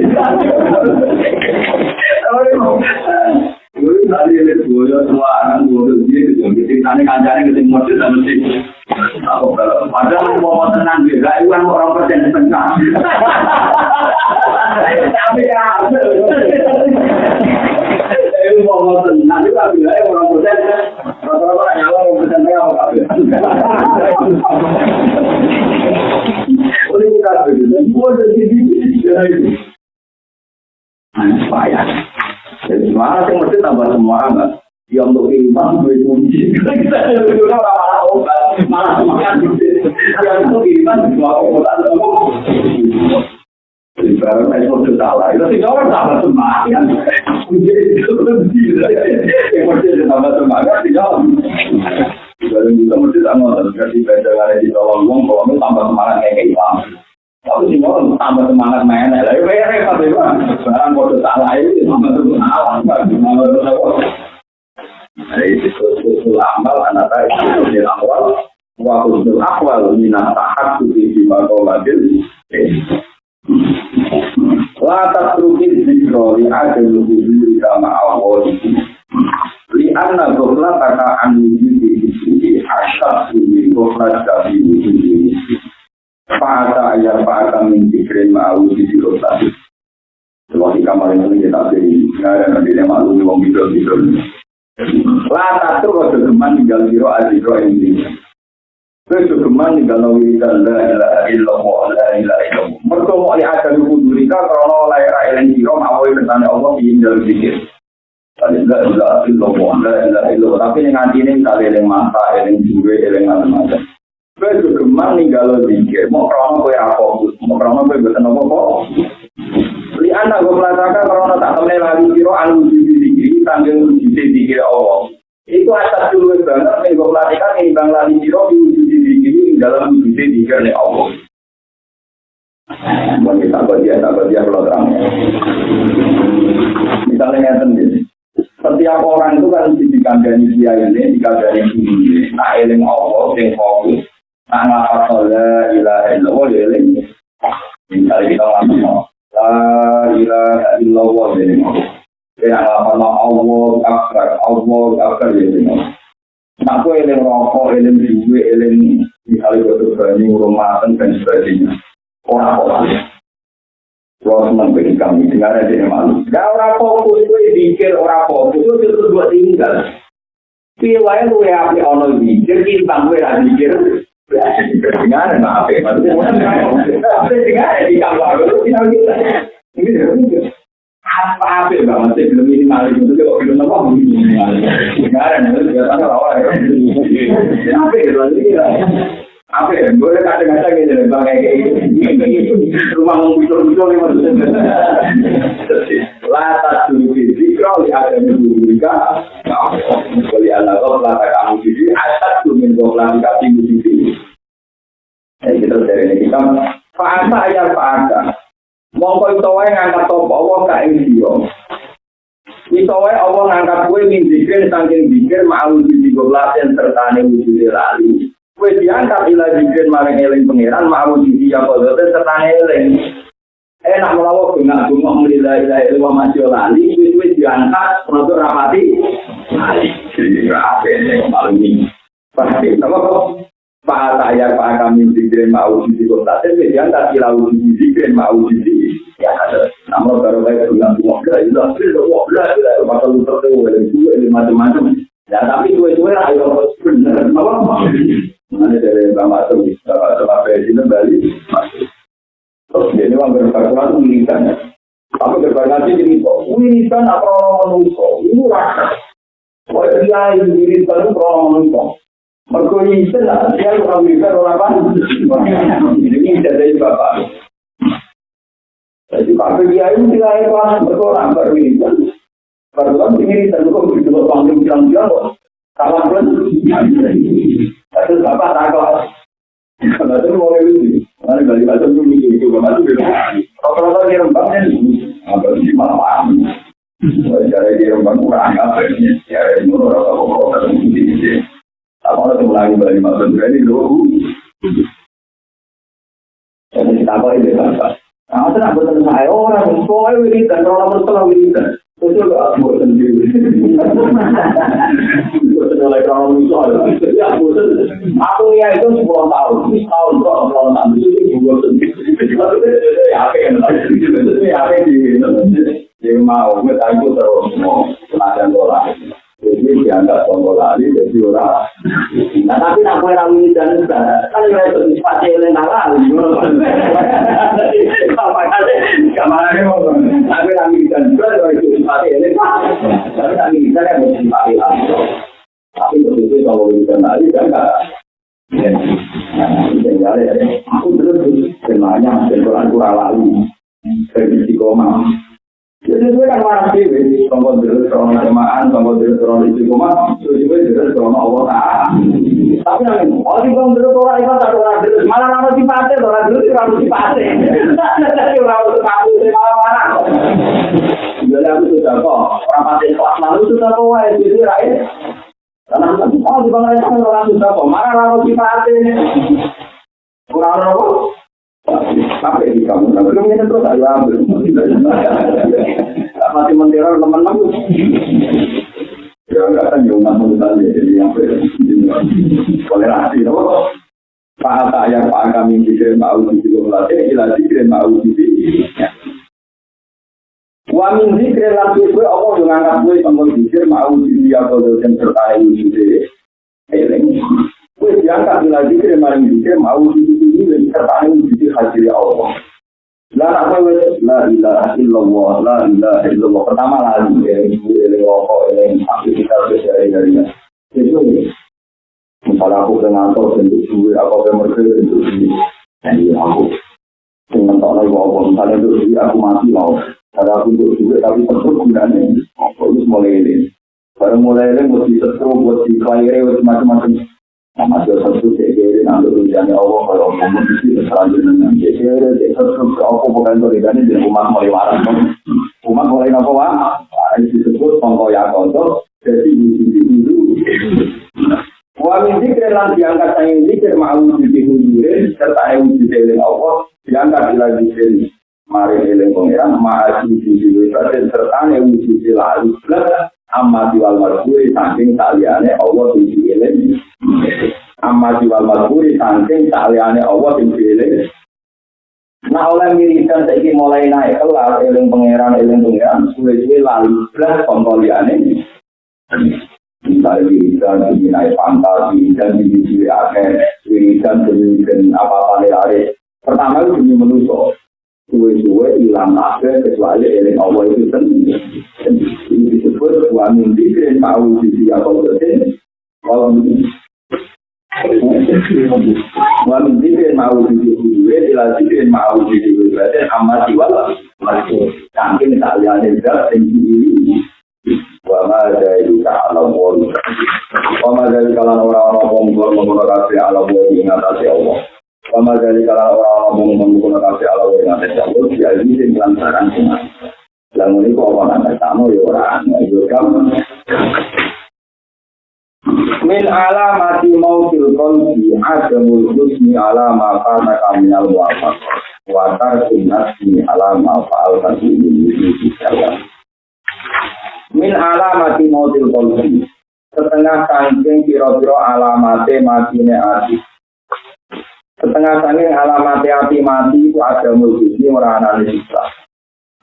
Jadi tadi ada dua semua anak dua dia itu jadi ceritanya kancane ketemu masjid dan mesti Padahal mau tenang juga, itu kan orang persen tengah. Tapi ya, itu mau orang orang kita tambah? Ya untuk iman malah malah untuk iman Jadi barang saya mau salah, itu sih orang tambah semangat. Itu kunci. Yang mesti tambah semangat, tidak. Barang kita mesti sih. Ya ya salah itu itu awal. Minat tahat suci di makoladil. Latak rukin zikro li adil hubiri sama Allah itu. Li anna dohla taka anu yudhi isuji asyak suji dohla jadi yudhi isuji. Fata ya fata min zikri ma'u zikri rosati. Cuma di kamar ini kita beri, ngarep nanti dia malu nih wong bidol bidol. Latak tuh kau tinggal biro adil roh ini. Terus geman tinggal nawi dan la ilaha illallah la ilaha illallah. Mereka mau lihat dari kudurika kalau oleh rakyat biro mau bertanya Allah ingin dalam zikir. La ilaha illallah la ilaha illallah. Tapi nanti ini kali yang mata, yang jure, yang macam-macam. Terus geman tinggal zikir. Mau krono kue fokus, mau kue betul nopo kok. Li anak gue melakukan krono tak temen lagi biro anu zikir, tanggung zikir Allah. Itu asal dulu banget gue pelatihan ini bang lali biro di wujud zikir dalam wujud zikir nih Allah. Mau kita bagian, tak bagian kalau terang. Misalnya sendiri. Setiap orang itu kan dikandani dia ini, dikandani ini. Nah, eling Allah, yang fokus. Nah, ngapa sholat, ilah, ilah, ya eling. Misalnya kita ngomong, La ilaha illallah. Ya ngapa Allah, akbar, Allah, akbar, ya Allah. Nah, aku eling rokok, eling duwe, eling misalnya gue berani rumah dan sebagainya. Orang-orang. Kalau senang bagi kami, dengar aja yang malu. Gak orang fokus, gue pikir orang fokus, itu terus gue tinggal. Piye wae lu ya api ono pikir timbang gue ra pikir. Dengar nah apa maksudnya? Apa dengar di kamar kita kita. Apa apa banget sih belum ini malah itu kok belum apa dengar nah itu biasanya lawan. Apa itu lagi? apa ya, gue kadang-kadang gitu, bang kayak gitu, rumah muncul-muncul ini maksudnya. Lata dulu di kalau ada minggu mereka, kalau anak kau lata kamu di asal tuh minggu lagi kasih minggu Jadi kita dari kita fasa ya fasa. Mongko itu wae ngangkat top Allah ka ing dia. Itu wae Allah ngangkat kowe min zikir saking zikir mau di goblasen serta ne wujud lali. Kue diangkat ila zikir maring eling pangeran mau di dia kodote serta eling. Enak melawa bunga bunga melila ila ila masih lali. Kue diangkat untuk rapati. Jadi apa ini paling ini? Pasti apa kok? Pak saya pak kami zikir mau di kodote. Kue diangkat ila wujud zikir mau di ya. Namun baru kayak bunga bunga bela ila ila bela ila pasal lu tertawa ila macam-macam. Ya tapi kue-kue ayo. Apa? Mana dari Bapak Tuh, Bapak apa di Bali, masuk. Terus dia ini orang berfakulan wiridan ya. Tapi berfakulan ini kok, wiridan apa orang menungso, ini rasa. Kok dia ini wiridan itu orang menungso. Wiridan lah, dia orang wiridan orang apa? Ini dari Bapak. Jadi Pak dia ini tidak hebat, mereka orang berwiridan. Berwiridan wiridan, kok begitu panggil bilang-bilang kok. Salah pun, Terus bapak takut. Kalau itu mau itu, mana balik balik itu mikir itu bapak itu bilang, kalau kalau dia rembang kan, apa sih malam? Cara dia rembang kurang apa? Ya ini orang orang orang orang Apa orang lagi balik masuk ini dulu. Jadi kita apa ini bapak? Nah, itu nak betul saya orang, soalnya wiridan, orang berselah wiridan. Itu gak mau sendiri. Mulai kalau misal, ya bosan. Aku ya itu sepuluh tahun, tahun kok kalau itu bosan. Ya apa yang ya apa di yang mau kita itu terus mau bola. Jadi dianggap tombol lali, jadi orang. Nah tapi nak kue rawi dan kan ya itu pasti yang lali. Apa kali? Kamar mau. Aku rawi dan juga itu pasti yang Tapi rawi dan yang mesti pasti lali. Tapi begitu kalau kita lali kan enggak. Nah, aku terus semuanya dan kurang kurang lali. Dari. Jadi kan marah sih, tunggu dulu terus kemaan, tunggu dulu terus di rumah, tunggu dulu terus terus Allah Taala. Tapi yang ini, oh di bawah dulu tuh orang itu orang dulu, malah orang si pate, orang dulu si orang si pate. Tapi orang itu kamu si malah mana? Jadi aku sudah kok, orang pate kelas lalu sudah kok, ya jadi rakyat. Karena aku oh di bawah itu orang sudah kok, malah orang si pate. Kurang orang apa? Di kamu, tapi belum ini terus ayo ambil. Masih menteror teman-teman. Ya enggak kan yang umat mental jadi yang toleransi, loh. Pak saya pak kami dikir mau dikir melatih, ilah dikir mau dikir. Wa min zikri lan kuwi apa yo ngangkat kuwi kanggo dikir mau dikir apa dosen serta dikir. Eling. Kuwi diangkat ilah dikir maring dikir mau dikir ini serta dikir hadir Allah. La apa wes? La ilaha illallah la ilaha illallah. Pertama lagi ya ini ini rokok ini aktivitas sehari harinya itu misalnya aku ke ngantor bentuk duit aku ke mereka bentuk duit. Jadi aku. Dengan tak lagi apa misalnya itu duit aku mati mau. Ada aku untuk duit tapi tetap gunanya aku harus mulai ini. Baru mulai ini mesti setru buat di klien macam-macam Nama satu Allah kalau sini selanjutnya jadi dia satu aku bukan tulisannya di rumah mulai waras rumah mulai wah itu diangkat Allah amma diwal marhuri saking saliyane Allah wujud eling amma jiwal madhuri saking saliyane Allah sing dhewe Nah oleh miridan saiki mulai naik kelar eling pangeran eling pangeran suwe-suwe lalu blas kontoliane misalnya wiridan ini naik fantasi dan ini suwe akeh wiridan demi apa-apa lari pertama itu demi menuso suwe-suwe ilang ape kecuali ini Allah itu sendiri. Ini disebut suami mimpi kira tahu di dia kalau ini kalau mimpi. Suami mimpi kira mau di dia suwe ilang kira mau di dia suwe berarti amat diwala. Mungkin tak lihat juga tinggi ini. Wama dari kita alam wali. Wama dari kalau orang-orang mengatasi alam wali mengatasi Allah. Ma dari kala ora-ora wong ngono kabeh alam wa ing atase Allah ya iki sing lantaran cuma lamun iku apa nang tamu yo ora yo gampang min alamati mautil qalbi adamul husni alama kana kaminal muwafaq wa tarkin nafsi alama fa'al tadi ini min alamati mautil qalbi setengah saking kira-kira alamate matine ati setengah saking alamate ati mati itu adamul husni ora ana sisa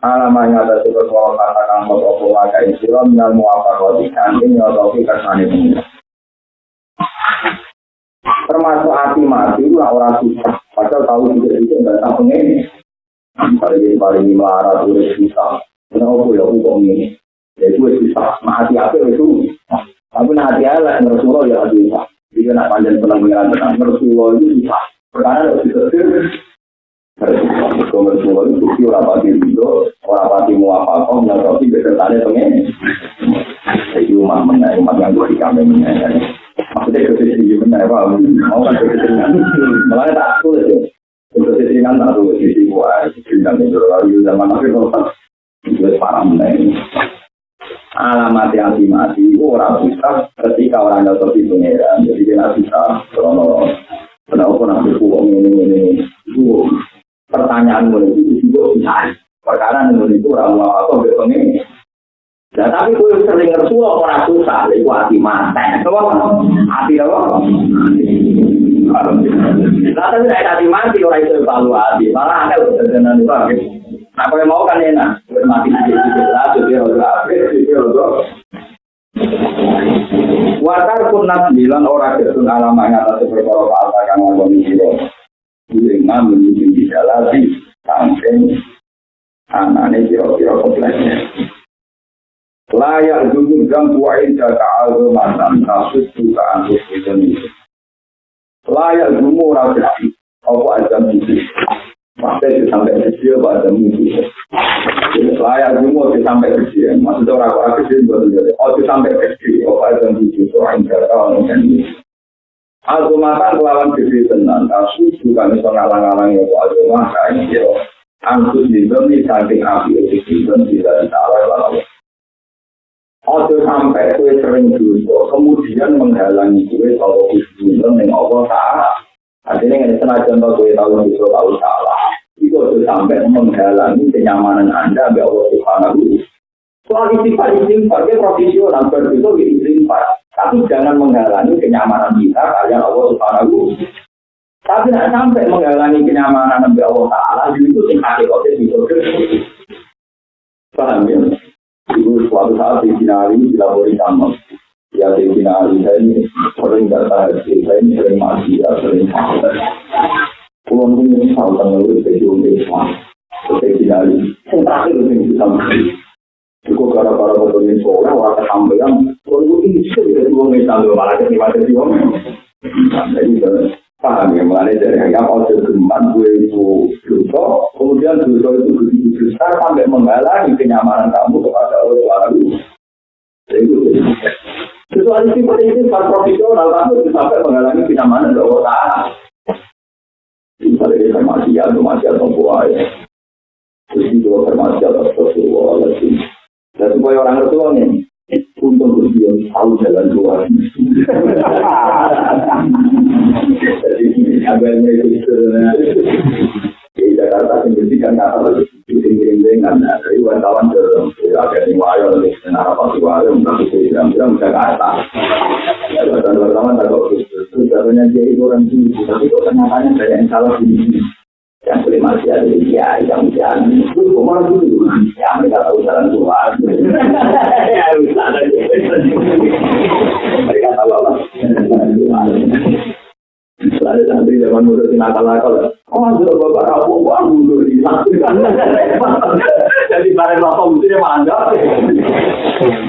alamanya ada sebut kalau katakan mau apa wakai sila minal muwafaq kanting nyotoki kersane pengira termasuk hati mati itu orang susah padahal tahu juga itu nggak tahu ini. Paling paling melarat itu susah kenapa ya aku kok ini. Ya itu susah nah hati apa itu. Tapi nah hati Allah Rasulullah ya hati susah jika nak panjang pernah mengatakan Rasulullah itu susah perkara harus disetir Rasulullah itu bukti orang pati itu orang pati muafakoh mengerti besertanya pengen jadi umat mengenai umat yang di kami mengenai maksudnya kesini benar apa mau kan kesini malah tak tulis ya kesini kan tak tulis di gua bintang itu lalu zaman akhir kalau itu parah meneng alamat yang dimati orang bisa ketika orang jatuh di pengeran jadi dia bisa kalau kenapa nanti uang ini ini itu pertanyaan mulai itu juga bisa perkara itu orang mau atau berpengen Nah, tapi kue sering ngersu orang susah, itu hati mati. Apa? Hati apa? Nah, tapi saya hati mati orang itu evaluasi. Malah ada udah itu Nah, kalau mau kan enak, mati nanti lah, jadi orang jadi orang Wakar pun bilang ora itu alamanya atas berkorok alta kang ngomong ngiro. Dengan menuju di dalam samping anane kira kira komplainnya. Layak dulu dan kuain jaga alamat dan kasus juga antus itu. Layak dulu orang apa aja nih. Sampai sampai kecil apa aja mimpi. Layak dulu sampai kecil. Maksudnya orang orang kecil betul oh sampai kecil. Apa aja mimpi. Kuain jaga almatan Almatan kelawan gede tenan. Kasus juga bisa ngalang-alang ya kok almatan ya. Antus itu nih saking api itu tidak ditaruh lalu Ojo sampai kue sering dosa, kemudian menghalangi kue kalau kusbunel yang Allah Ta'ala. Artinya ini senajan kue tahu dosa tahu salah. Itu sampai menghalangi kenyamanan Anda sampai Allah Subhanahu Soal istighfar, istighfar, dia profesional, di istighfar. Tapi jangan menghalangi kenyamanan kita kalian Allah Subhanahu Tapi tidak sampai menghalangi kenyamanan sampai Allah Ta'ala, itu sing hakikatnya bisa Paham ya? Itu suatu saat di Sinari dilapori sama. Ya di Sinari saya ini sering tahu, saya ini sering mati, ya sering Pulau pun ini tahu tentang itu di Indonesia. Seperti Sinari, yang terakhir itu bisa mati. Cukup gara-gara motornya sore, orang kesampaian, kalau ini bisa jadi uang Islam, malah jadi mati di uang. Jadi paham ya, mengenai dari yang apa geman gue itu dosa, kemudian dosa itu begitu besar sampai menghalangi kenyamanan kamu kepada Allah Itu sesuatu sifat ini sifat profesional, tapi sampai menghalangi kenyamanan Allah Ta'ala. Misalnya kita masih ada buah ya. Terus itu atas Rasulullah. Dan supaya orang Rasulullah ini, untuk berdiam tahu jalan keluar. Jadi yang itu di Jakarta menjadikan kata lagi miring-miringan dari wartawan ke ada di wayo di apa di wayo tapi di dalam dalam Jakarta. Dan wartawan tak sebenarnya dia itu orang sini tapi kok kenyataannya banyak yang salah di sini yang boleh masih ada di dia yang jangan itu ke mana dulu ya mereka tahu jalan keluar ya mereka tahu apa Selalu santri zaman muda di nakal-nakal. Oh, bapak rapuh, wah, mundur di Jadi bareng bapak mesti dia.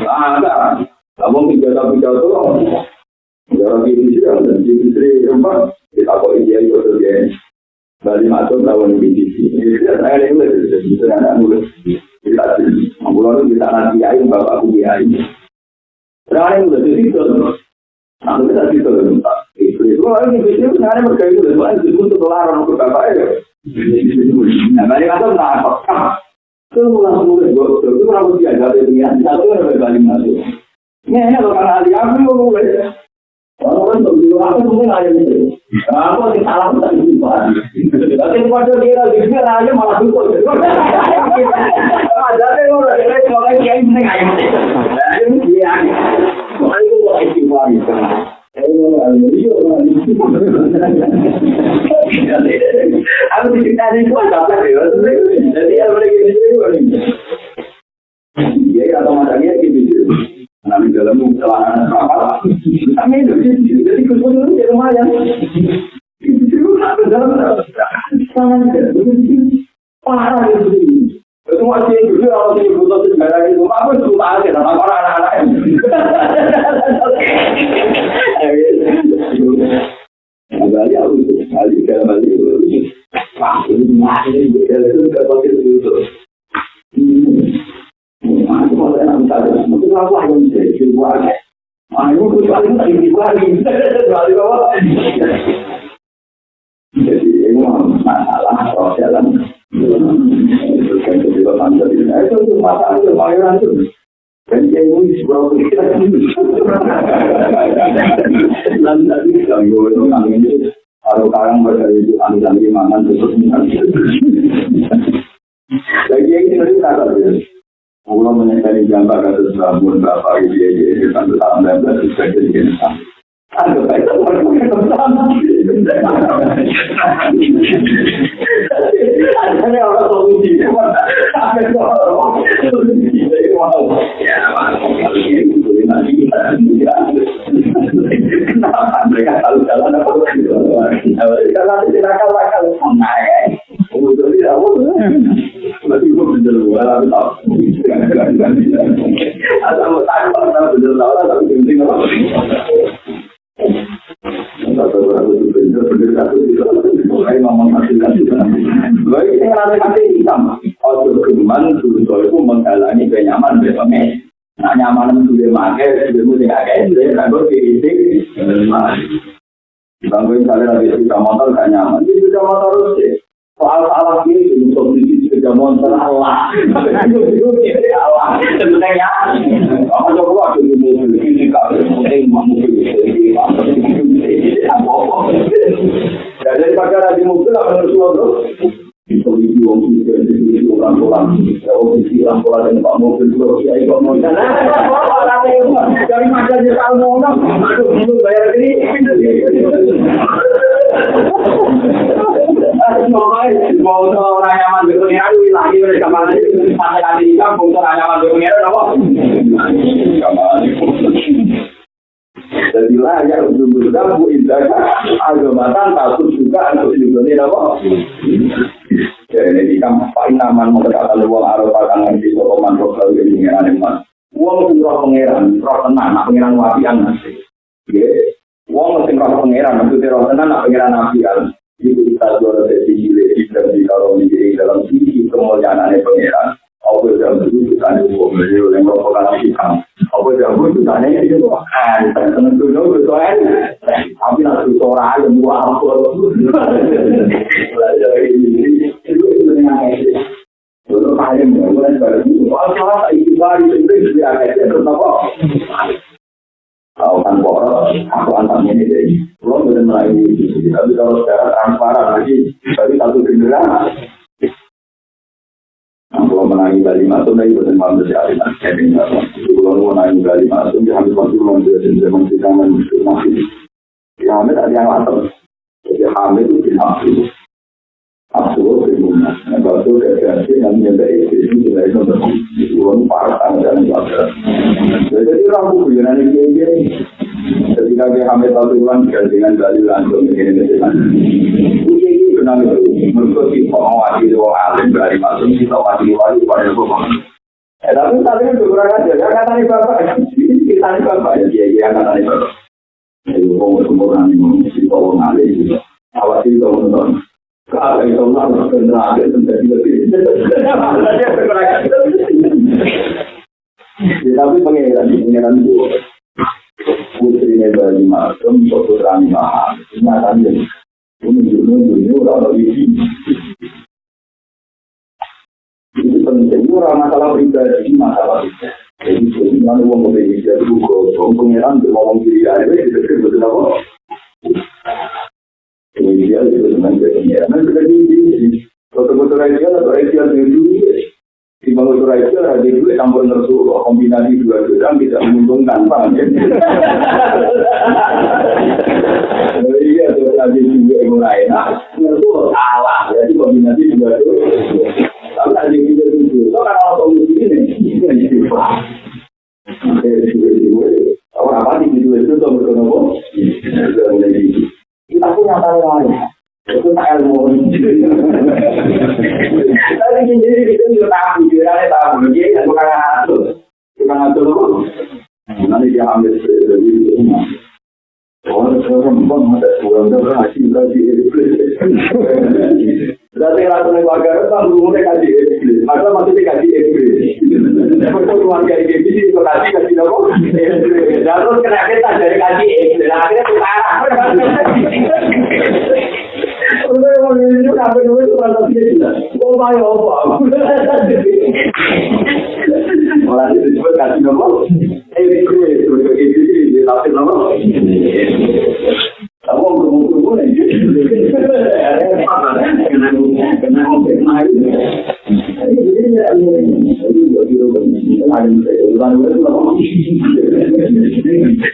Ada. Kamu tiga tahun tiga tahun. Jarak ini sih, dan di istri empat. Kita kok dia itu terjadi. Bali masuk tahun ini. Saya ini udah bisa anak muda. Kita sih, kita nanti bapak aku biayain. Sekarang udah jadi terus. Nah, kita sih terus. Itu orang yang itu sebenarnya mereka itu soalnya itu untuk larang untuk apa ya? Nah, banyak kata nggak apa. Semua murid gue itu orang dia ada dia satu yang berbalik masuk. Ini kalau karena ahli aku mulai. Orang kan aku mungkin ada ini. Aku sih salah tadi itu. Tapi pada dia di sini aja malah dulu. Ada yang orang yang kalau dia nggak ada. Ini dia. Aku apa ya? Gitu. Nanti dalam celana apa? Kami jadi kumpul itu ya lumayan. Itu ada dalam sana parah itu. Itu masih juga kalau di butuh sejarah itu apa itu aja sama orang anak-anak. Kembali aku kembali kembali Wah, ini masih di dalam itu Jadi ini masalah sosial dan itu kan itu masalah itu bayaran itu. Dan ini sebuah kita. Lalu tadi kalau itu kami kami makan terus menyesali gambar kasus bangun bapak ya jadi satu tahun dan belas sudah jadi ada baik ada orang solusi ada orang solusi ya kenapa mereka selalu jalan apa karena tidak kalah Berarti gue bener gue, tapi tau. Asal mau tahu, asal bener tau, tapi penting apa? Satu itu bener, bener satu itu. Kayak ngomong kasih kasih. Baik, ini ngerasa kasih hitam. Ojo geman, suruh itu menghalangi kenyaman besoknya. Nah, nyaman itu dia pakai, dia mesti pakai, dia nggak boleh kritik. Bangku misalnya lagi sepeda motor gak nyaman, dia sepeda motor sih. Soal salah ini, itu solusi sepeda motor Allah. Allah, sebenarnya. Apa coba waktu di mobil, ini gak penting mobil. Daripada di mobil, apa harus lo Itu di wong itu di orang orang, ya wong di orang orang dan pak mobil itu ya ikut mau sana. Dari mana dia tahu mau nong? Aduh, bayar ini. Mau kan orang berpengen apa? Jadi layak untuk berdabu indah agamatan takut juga untuk dibuat apa? Jadi kamu paling aman mengatakan uang arah pakan nanti sokoman sosial ini pengiran emas. Uang surah pengiran, roh tenang, nak pengiran wapian nanti. Uang mesti roh pengiran, maksudnya roh tenang, nak pengiran wapian. Itu kita jual dari sisi dan di kalau menjadi dalam sisi kemuliaan pengiran. Apa yang dulu kita uang beliau yang merupakan hitam. Apa yang dulu kita itu kan, teman dulu itu kan. Tapi nanti suara yang buat apa? Belajar ini itu sebenarnya Dulu kalian mulai dari itu, soal salah itu baru itu dia kayak itu apa? Kan boros, aku antam ini deh. Belum benar ini, tapi kalau secara transparan lagi, tapi satu generasi. Kalau menangi Bali Masuk, dari benar malam dari Alina. Kalau menangi Bali Masuk, dia hampir masuk bulan dua dan zaman menuju masih. Ya, yang latar. Jadi Hamid itu. Nah, itu tidak itu belum parah dan. Jadi ketika dia hamil satu bulan dengan dalil langsung begini dengan Uji ini benar itu menurut mau wajib orang alim dari masuk kita wajib wajib pada hukum. Eh tapi tadi itu kurang aja. Ya kata nih bapak, kita nih bapak ya dia dia kata nih bapak. Jadi orang sempurna ini kita orang alim juga. Awas itu teman-teman. Kalau itu Allah benar menjadi lebih. Tapi pengiran, pengiran itu putrinya Bali Masum, putra Mahal, nyatanya menunjuk-nunjuk orang isi. Itu penting, itu orang masalah pribadi, masalah pribadi. Jadi, sebenarnya orang Indonesia itu kok pengiran ngomong diri aja, itu betul apa? Ideal itu memang jadi Nah, sudah di foto-foto ideal atau ideal itu di bangun itu ada dulu campur nersu kombinasi dua godang tidak menguntungkan ya? Iya, terus ada juga yang mulai. Nah, nersu salah, jadi kombinasi dua godang. Tapi ada juga itu. Kan kalau solusi ini, ini jadi paham. Orang apa di itu tuh berkenapa? Kita punya tahu 就大家我们，但是今年这个真是大虎爷，大虎爷，我们今年不看他走，就看他走路。那那边还没死，有有有嘛？我那车上不能再坐，那不让进，那就。Berarti ratu negara kan belum kasih iblis, maka maksudnya kasih iblis. Untuk keluarga iblis itu kasih kasih apa? Iblis. Lalu kena kita dari kasih iblis, akhirnya sekarang. Udah mau ini sampai dulu itu rasa dia Oh my Allah. Malah itu disebut kasih apa? Iblis. Untuk itu kasih apa? Thank you.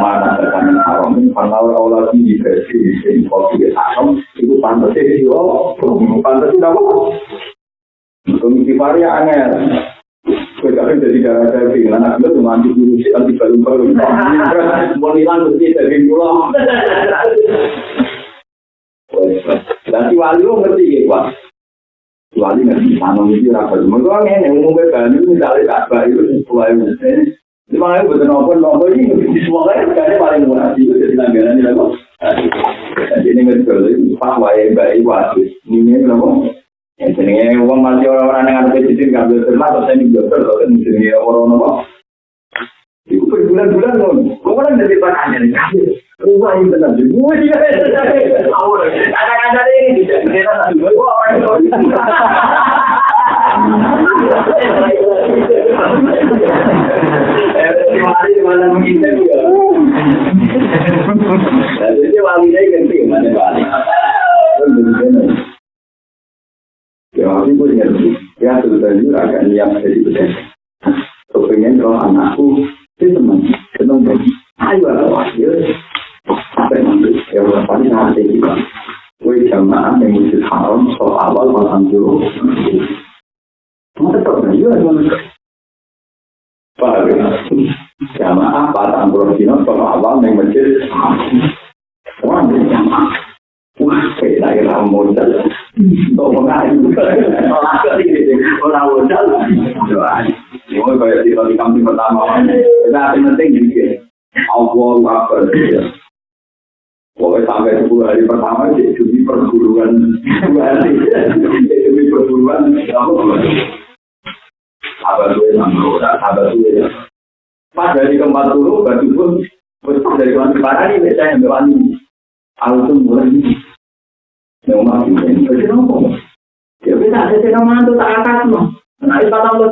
mana terkait haram ini, kalau Allah di versi di sini kopi haram itu pantas sih, oh, pantas tidak apa. Komisi varia angel. Sekarang jadi darah daging, anak gue cuma anti virus, anti baru-baru. Mau hilang mesti daging pulau. Nanti wali lo ngerti ya, Pak. Wali ngerti, sama itu rapat. Mereka ini yang umumnya banyu, misalnya kakak itu sesuai. Lima ribu betul nopo nopo ini di semua kan karena paling murah itu jadi langganan ini loh. Jadi ini ngerti pas wae bayi wajib. Ini nopo. Yang jenenge uang masih orang-orang yang ada di sini ngambil termasuk saya dokter kalau kan jenenge orang nopo. Iku berbulan-bulan loh. Kan dari pertanyaan nih ini benar. Gue juga. Ada-ada ini tidak kita orang Jadi wali ini ganti mana wali. Ya ngerti. Ya betul. Kepengen kalau anakku itu. Ayo lah. Apa yang? Ya awal. Jamaah patang puluh dino soal awal yang masjid Wah, jamaah. Wah, kayak lagi modal. Untuk mengayu. Orang modal. Ini kayak di kali kambing pertama. Nah, yang penting gini. Allah Akbar. Pokoknya sampai 10 hari pertama, jadi perguruan dua hari. Demi perguruan, apa gue nanggung, apa gue ya. Pas dari keempat puluh, batu pun, pas dari keempat kepala ini, biasanya yang ini. Aku tuh mulai ini. Masih ini, jadi nopo. Ya bisa, ada cina mantu tak atas mah. Nah, itu patah lo.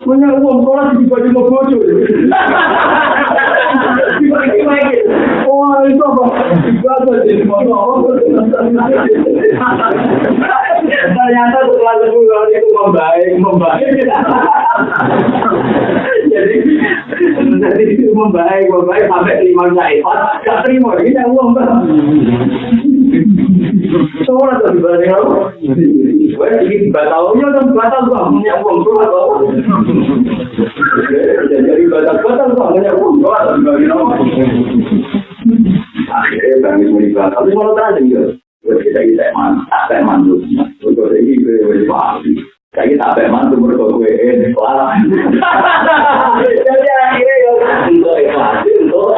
Punya uang sekolah di baju mau bojo. Oh, itu apa? Ibadah jadi motor. Ternyata setelah sepuluh itu membaik, membaik. jadi, jadi itu membaik, membaik sampai lima iPad, gak terima, ini yang uang Soalnya tuh dibanding apa? Gue ini batalnya kan batal bang, punya uang tuh atau Jadi batal batal bang, punya uang tuh atau dibanding? Akhirnya kami mulai batal, tapi kalau tadi ya, kita kita eman, tak eman tuh, ini mereka gue kelar. Jadi akhirnya ya untuk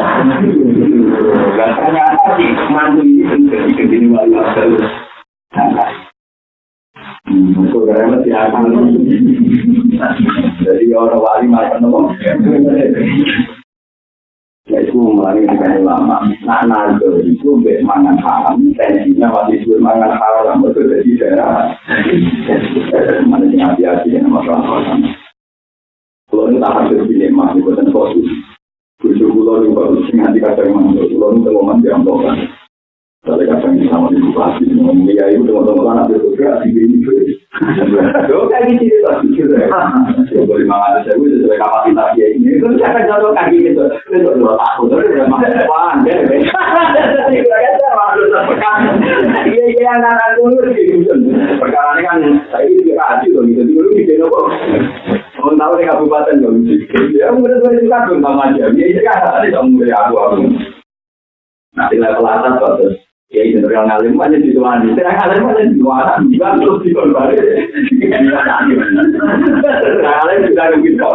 dan ternyata si mantu ini menjadi begini wali. Itu. Jadi orang wali macam nopo. ในช่วงมานี่เป็นลำนานานเกิดช่วงเบ็ดมังงานถามแต่จริงนะว่าที่ช่วงมังงานถามเราไม่เคยที่จะมันจะอาเดียที่เนี่ยมาเราทำตัวนี้ตามที่ที่เนี่ยมาที่เป็นตัวสุดคือช่วงเราดูแบบสิ่งที่เขาทำมันเราต้องมันเดียวกัน Tapi kadang sama di bupati, ngomong ya itu teman-teman anak di sini. Yo kayak gitu lah, gitu ya. Coba lima ratus ribu sesuai kapasitas dia ini. Saya kan jatuh kaki gitu. Itu dua tahun, terus udah masuk ya. Iya iya anak-anak dulu gitu. Perkara ini kan saya ini juga kasih loh gitu. Dulu bikin apa? Mau tahu di kabupaten dong. Ya mudah mudahan itu kan belum aja. Ya itu kan tadi dong dari aku aku. Nanti level atas. Ya itu yang ngalim aja di tuan. Saya ngalim aja di tuan. Juga terus di tuan balik. Ngalim juga mungkin kok.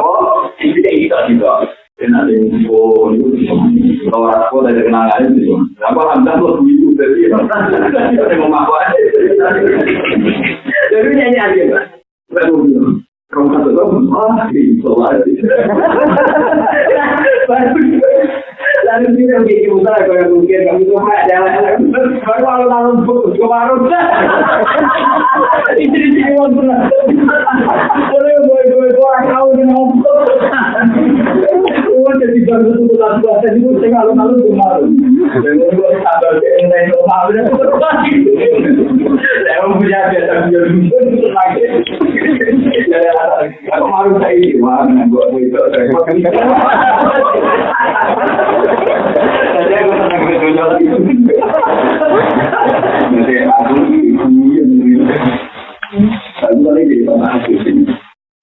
Ini. Dan ada info itu kalau aku dari kenal ngalim itu. Apa hamdan lo begitu dari ada memaku aja. Jadi nyanyi aja. Kamu kata kamu, ah, lagi. Lalu dia yang bikin usaha kalau yang mungkin kamu tuh kalau lalu putus ke warung. Ini jadi jadi uang benar. Boleh boleh boleh orang kau dengan ngomong. Uang jadi tuh lalu bahasa itu tengah lalu lalu kemarin. Dan gue sabar ke entai itu malu Saya punya biasa biar itu lagi. Aku malu saya ini, gue itu.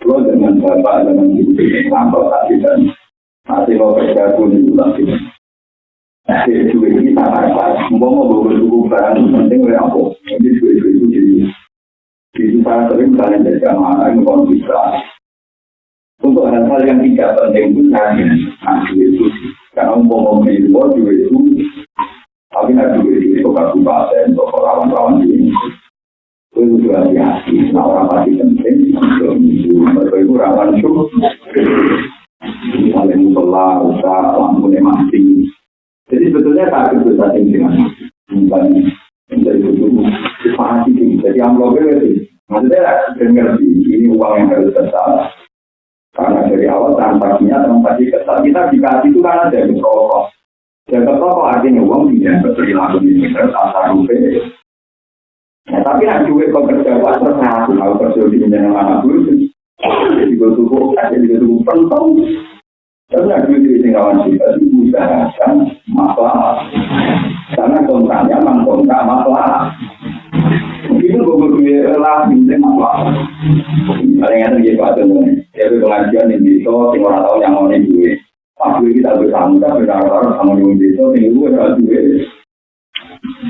Lo dan mau pun. Jadi? Mau mau penting oleh? Jadi itu bisa untuk hal-hal yang tidak penting pun saya ngasih itu karena umpama ilmu juga itu tapi juga itu itu kabupaten untuk lawan-lawan ini itu juga hati-hati nah orang pasti penting untuk itu rawan itu. Misalnya musola, usaha, lampu mati. Jadi sebetulnya tak itu saja dengan misalnya menjadi itu pasti jadi amplopnya itu maksudnya dengar ini uang yang harus besar karena dari awal transaksinya transaksi ketat kita dikasih itu karena dari proses. Dan ketok artinya uang tidak berperilaku ini terus asal rupiah. Ya, tapi nak duit pekerja buat terserah kalau kerja di pinjaman anak dulu jadi gue tubuh jadi gue tubuh pentong. Tapi nak duit di kawan kita itu usahakan masalah. Karena kontraknya memang kontrak masalah. Mungkin gue berdua lah bintang masalah. Paling yang terjadi pada ya itu pengajian di sing orang tahu yang mau gue. Gue kita berdarah sama di desa, gak duit.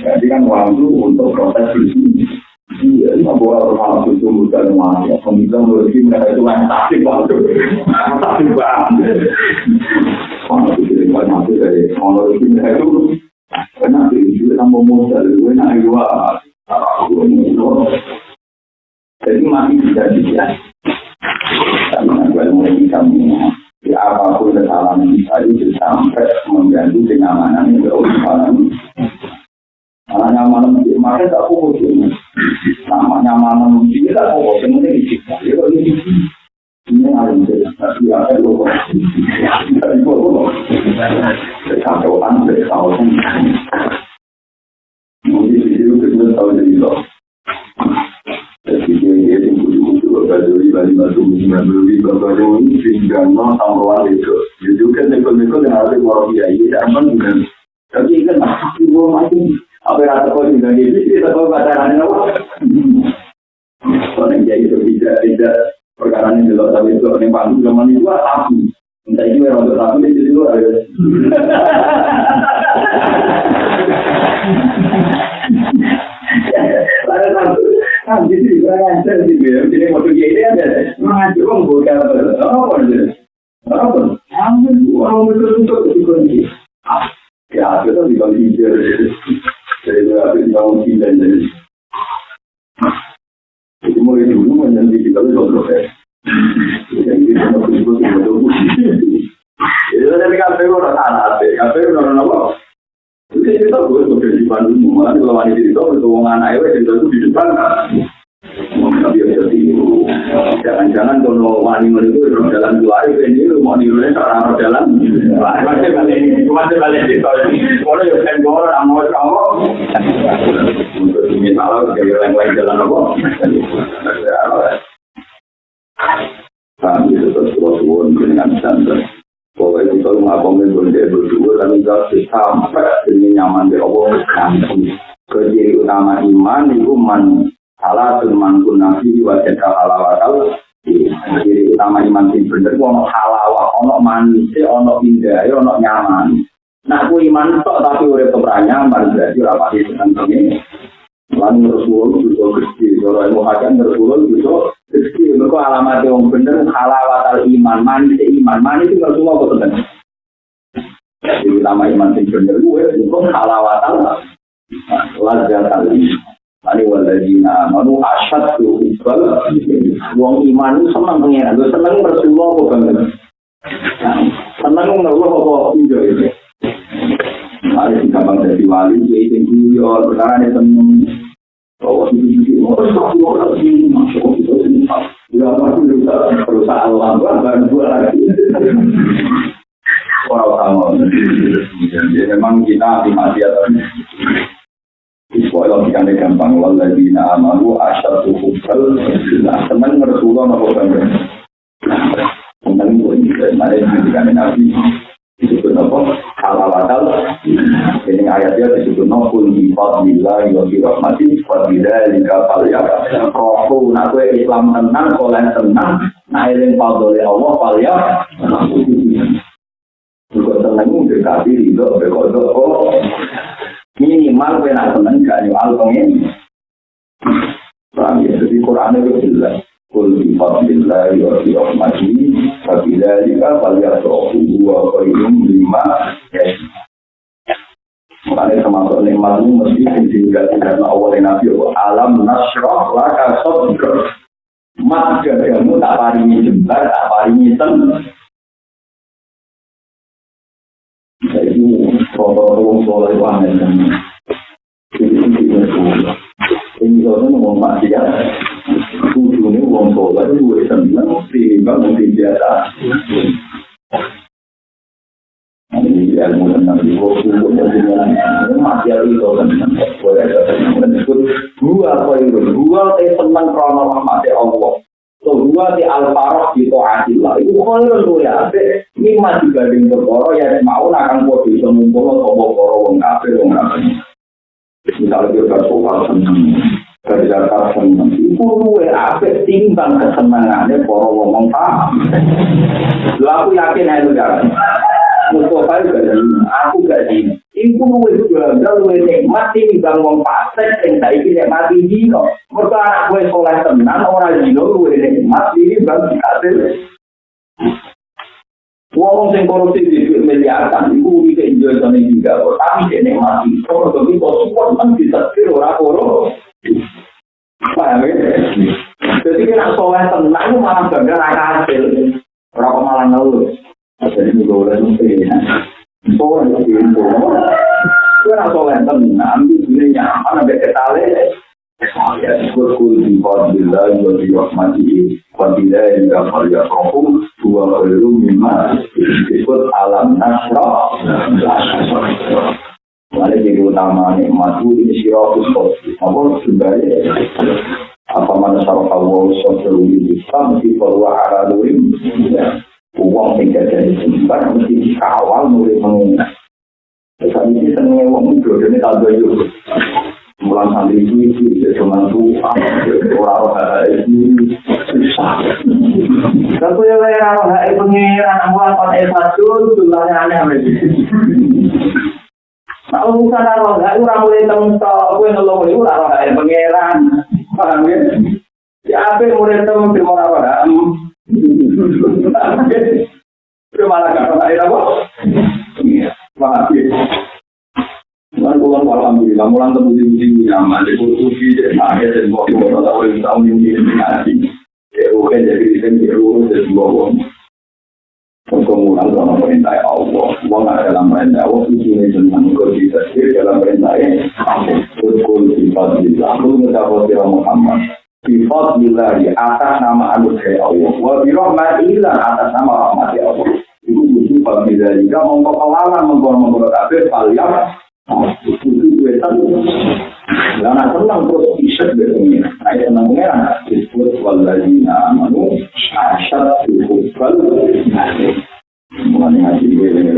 Jadi kan itu untuk proses itu. Iya, nggak boleh rumah susu muda rumah ya. Pemirsa menurut mereka itu tasik waktu, tasik banget. Mana itu banyak itu dari menurut mereka itu. Karena itu tambah modal, gue nak. Jadi masih bisa dilihat. Karena gue mulai bisa Ya apa pun kesalahan kita itu sampai mengganggu kenyamanan yang berulang Namanya malam di market tak fokus ini. Namanya malam di tak fokus ini ini. Ini ngalim tapi ya kan lo dari gua kacauan dari tahun mungkin itu kita tahu jadi lo jadi dia dia yang baju baju baju baju ini sehingga no tamruan itu jadi kan neko-neko yang harus orang biaya zaman kan tapi kan masih gua masih apa yang kau tinggal di sini kita tahu pacaran apa Soalnya jadi itu tidak tidak perkara ini jelas tapi itu yang panggung zaman itu api. Entah ini orang untuk api itu dulu ada. Lalu satu, nah di sini kurang ajar sih gue. Jadi waktu dia ini ada mengacu kok bukan apa apa aja. Apa? Ambil orang betul betul di kunci. Ya, itu di kunci jadi jadi berarti di kunci dan jadi jadi mulai dulu menjadi kita itu proses. Yang kita mau disebut sebagai musik. Jadi dari kafe orang anak, kafe orang apa? Itu kita sebagai di kalau wanita itu itu di depan. Tapi ya jadi jangan-jangan kalau wanita itu jalan ini mau nirunya orang jalan. Masih balik ini, masih balik itu. Kalau ya kan gue orang mau. Untuk misalnya kayak yang lain jalan apa? Kami tetap suatu dengan santai. Pokoknya kita ngapain berdua berdua tapi nggak sampai ini nyaman di Allah gantung. Keciri utama iman itu man salah teman pun nabi wajah halawakal. Keciri utama iman itu bener ono halawah, ono manis, ono indah, ono nyaman. Nah, aku iman tok tapi udah keberanian, berarti apa sih tentang ini? Lalu Rasulullah juga gede, kalau ilmu hakim Rasulullah juga gede. Mereka alamat yang bener halawatal iman, manis iman, manis itu Rasulullah kok tenang. Jadi utama iman yang bener gue, itu halawatal lajatal iman. Ani waladina amanu asyad tu iqbal Wong iman itu senang pengiran Lu senang Rasulullah kok bener Senang Rasulullah kok hijau itu Ada si gampang jadi wali, itu guyon, perkara dia seneng. Oh, itu itu, oh, itu sini, masuk itu sini. Ya, pasti bisa perusahaan lama, baru dua lagi. Orang utama. Jadi memang kita hati-hati atau Iswa logikanya gampang, waladina amalu asyadu hubbal, nah, seneng Rasulullah apa bangga. Seneng itu, ada yang menjadikan Nabi, disebut apa? Halawakal. Ini ayatnya disebut naful di fadlillah wa bi rahmati wa bidzalika falyak. Rohu nak kowe Islam tenang, soleh tenang, nah eling fadlile Allah falyak. Juga seneng dekati ridho bekodok oh. Minimal kowe nak seneng gak nyual pengen. Paham ya? Jadi Quran itu jelas. Kul bi fadlillah wa bi rahmati wa bidzalika falyafrahu wa khairum lima. Makanya termasuk nikmat itu mesti tinggal karena awal Nabi alam nasroh laka sodro. Mat gagamu tak paringi jembar, tak paringi ten. Jadi protokol soleh itu Jadi ini kalau ngomong mati uang soleh itu gue seneng, timbang mungkin biasa. Ini ilmu tentang jiwa, ini masih ada itu tentang boleh ada tentang dua koin dua teh seneng krono Allah. So dua al-faroh di to'atillah itu koin lu ya, ini masih gading berkoro ya mau akan kode bisa ngumpul atau berkoro wong kafe wong. Misalnya dia bersoal seneng, kerja tak seneng. Iku luwe ape timbang kesenangannya para wong paham. Lu aku yakin ayo gak. Mustofa gak jadi, aku gak jadi. Iku luwe juga luwe nikmat timbang wong pasek yang tak ikut mati jino. Mertua anak gue sekolah tenang orang dino luwe nikmat ini bang kasih. Wong sing korupsi di miliaran, ibu bisa enjoy sama juga. Tapi dia nikmati, kalau begitu support kan bisa kiri orang. Paham ya? Jadi kira soleh tenang itu malah bangga raka hasil. Rako malah ngelus. Jadi ini gue udah nanti ya. Soleh itu gitu. Kira soleh tenang, nanti ini nyaman, ambil ketale. Ya, syukur kulti fadillah wa diwakmati fadillah hingga faria kohum dua kelu mimah disebut alam nasrah. Nah, nah, nah, nah, nah, nah, nah, nah, nah, nah, nah, nah, nah, nah, Mana jadi utama nikmat itu ini siratus khosi. Apa sebenarnya apa mana sarah Allah sosial Islam di bawah arah lurim uang tidak jadi simpan mesti dikawal mulai mengingat. Saat ini senengnya uang itu jadi tak bayu. Mulan santri itu itu ya cuma tuh orang-orang itu susah. Tentu ya orang orang pengiran mulan kon esasun tulangnya aneh Kalau urusan karo enggak ora mulai temtok, kowe ngelong iku ora ora pangeran. Paham ya? Ya ape mulai temtok di ora ora. Itu malah gak? Iya, paham ya? Lan kula alhamdulillah mulang temu di nyaman di kursi di akhir dan bawa bawa tahu yang tahu yang di nanti. Ya oke jadi kan di rumah dan bawa Kemudian dalam perintah Allah, uang ada dalam perintah Allah, itu ini tentang bisa dalam perintah Allah. Betul sifat bila, mendapat sirah Muhammad. Sifat di atas nama anugerah Allah. Wa birahmatillah atas nama rahmat Allah. Itu sifat bila jika mengkepalalan mengkor-mengkor itu tahu. Karena senang terus isyak berpengira. Nah, itu senang. Disebut waladina amanu asyad hubal nasib. Mengandung hasil, boleh.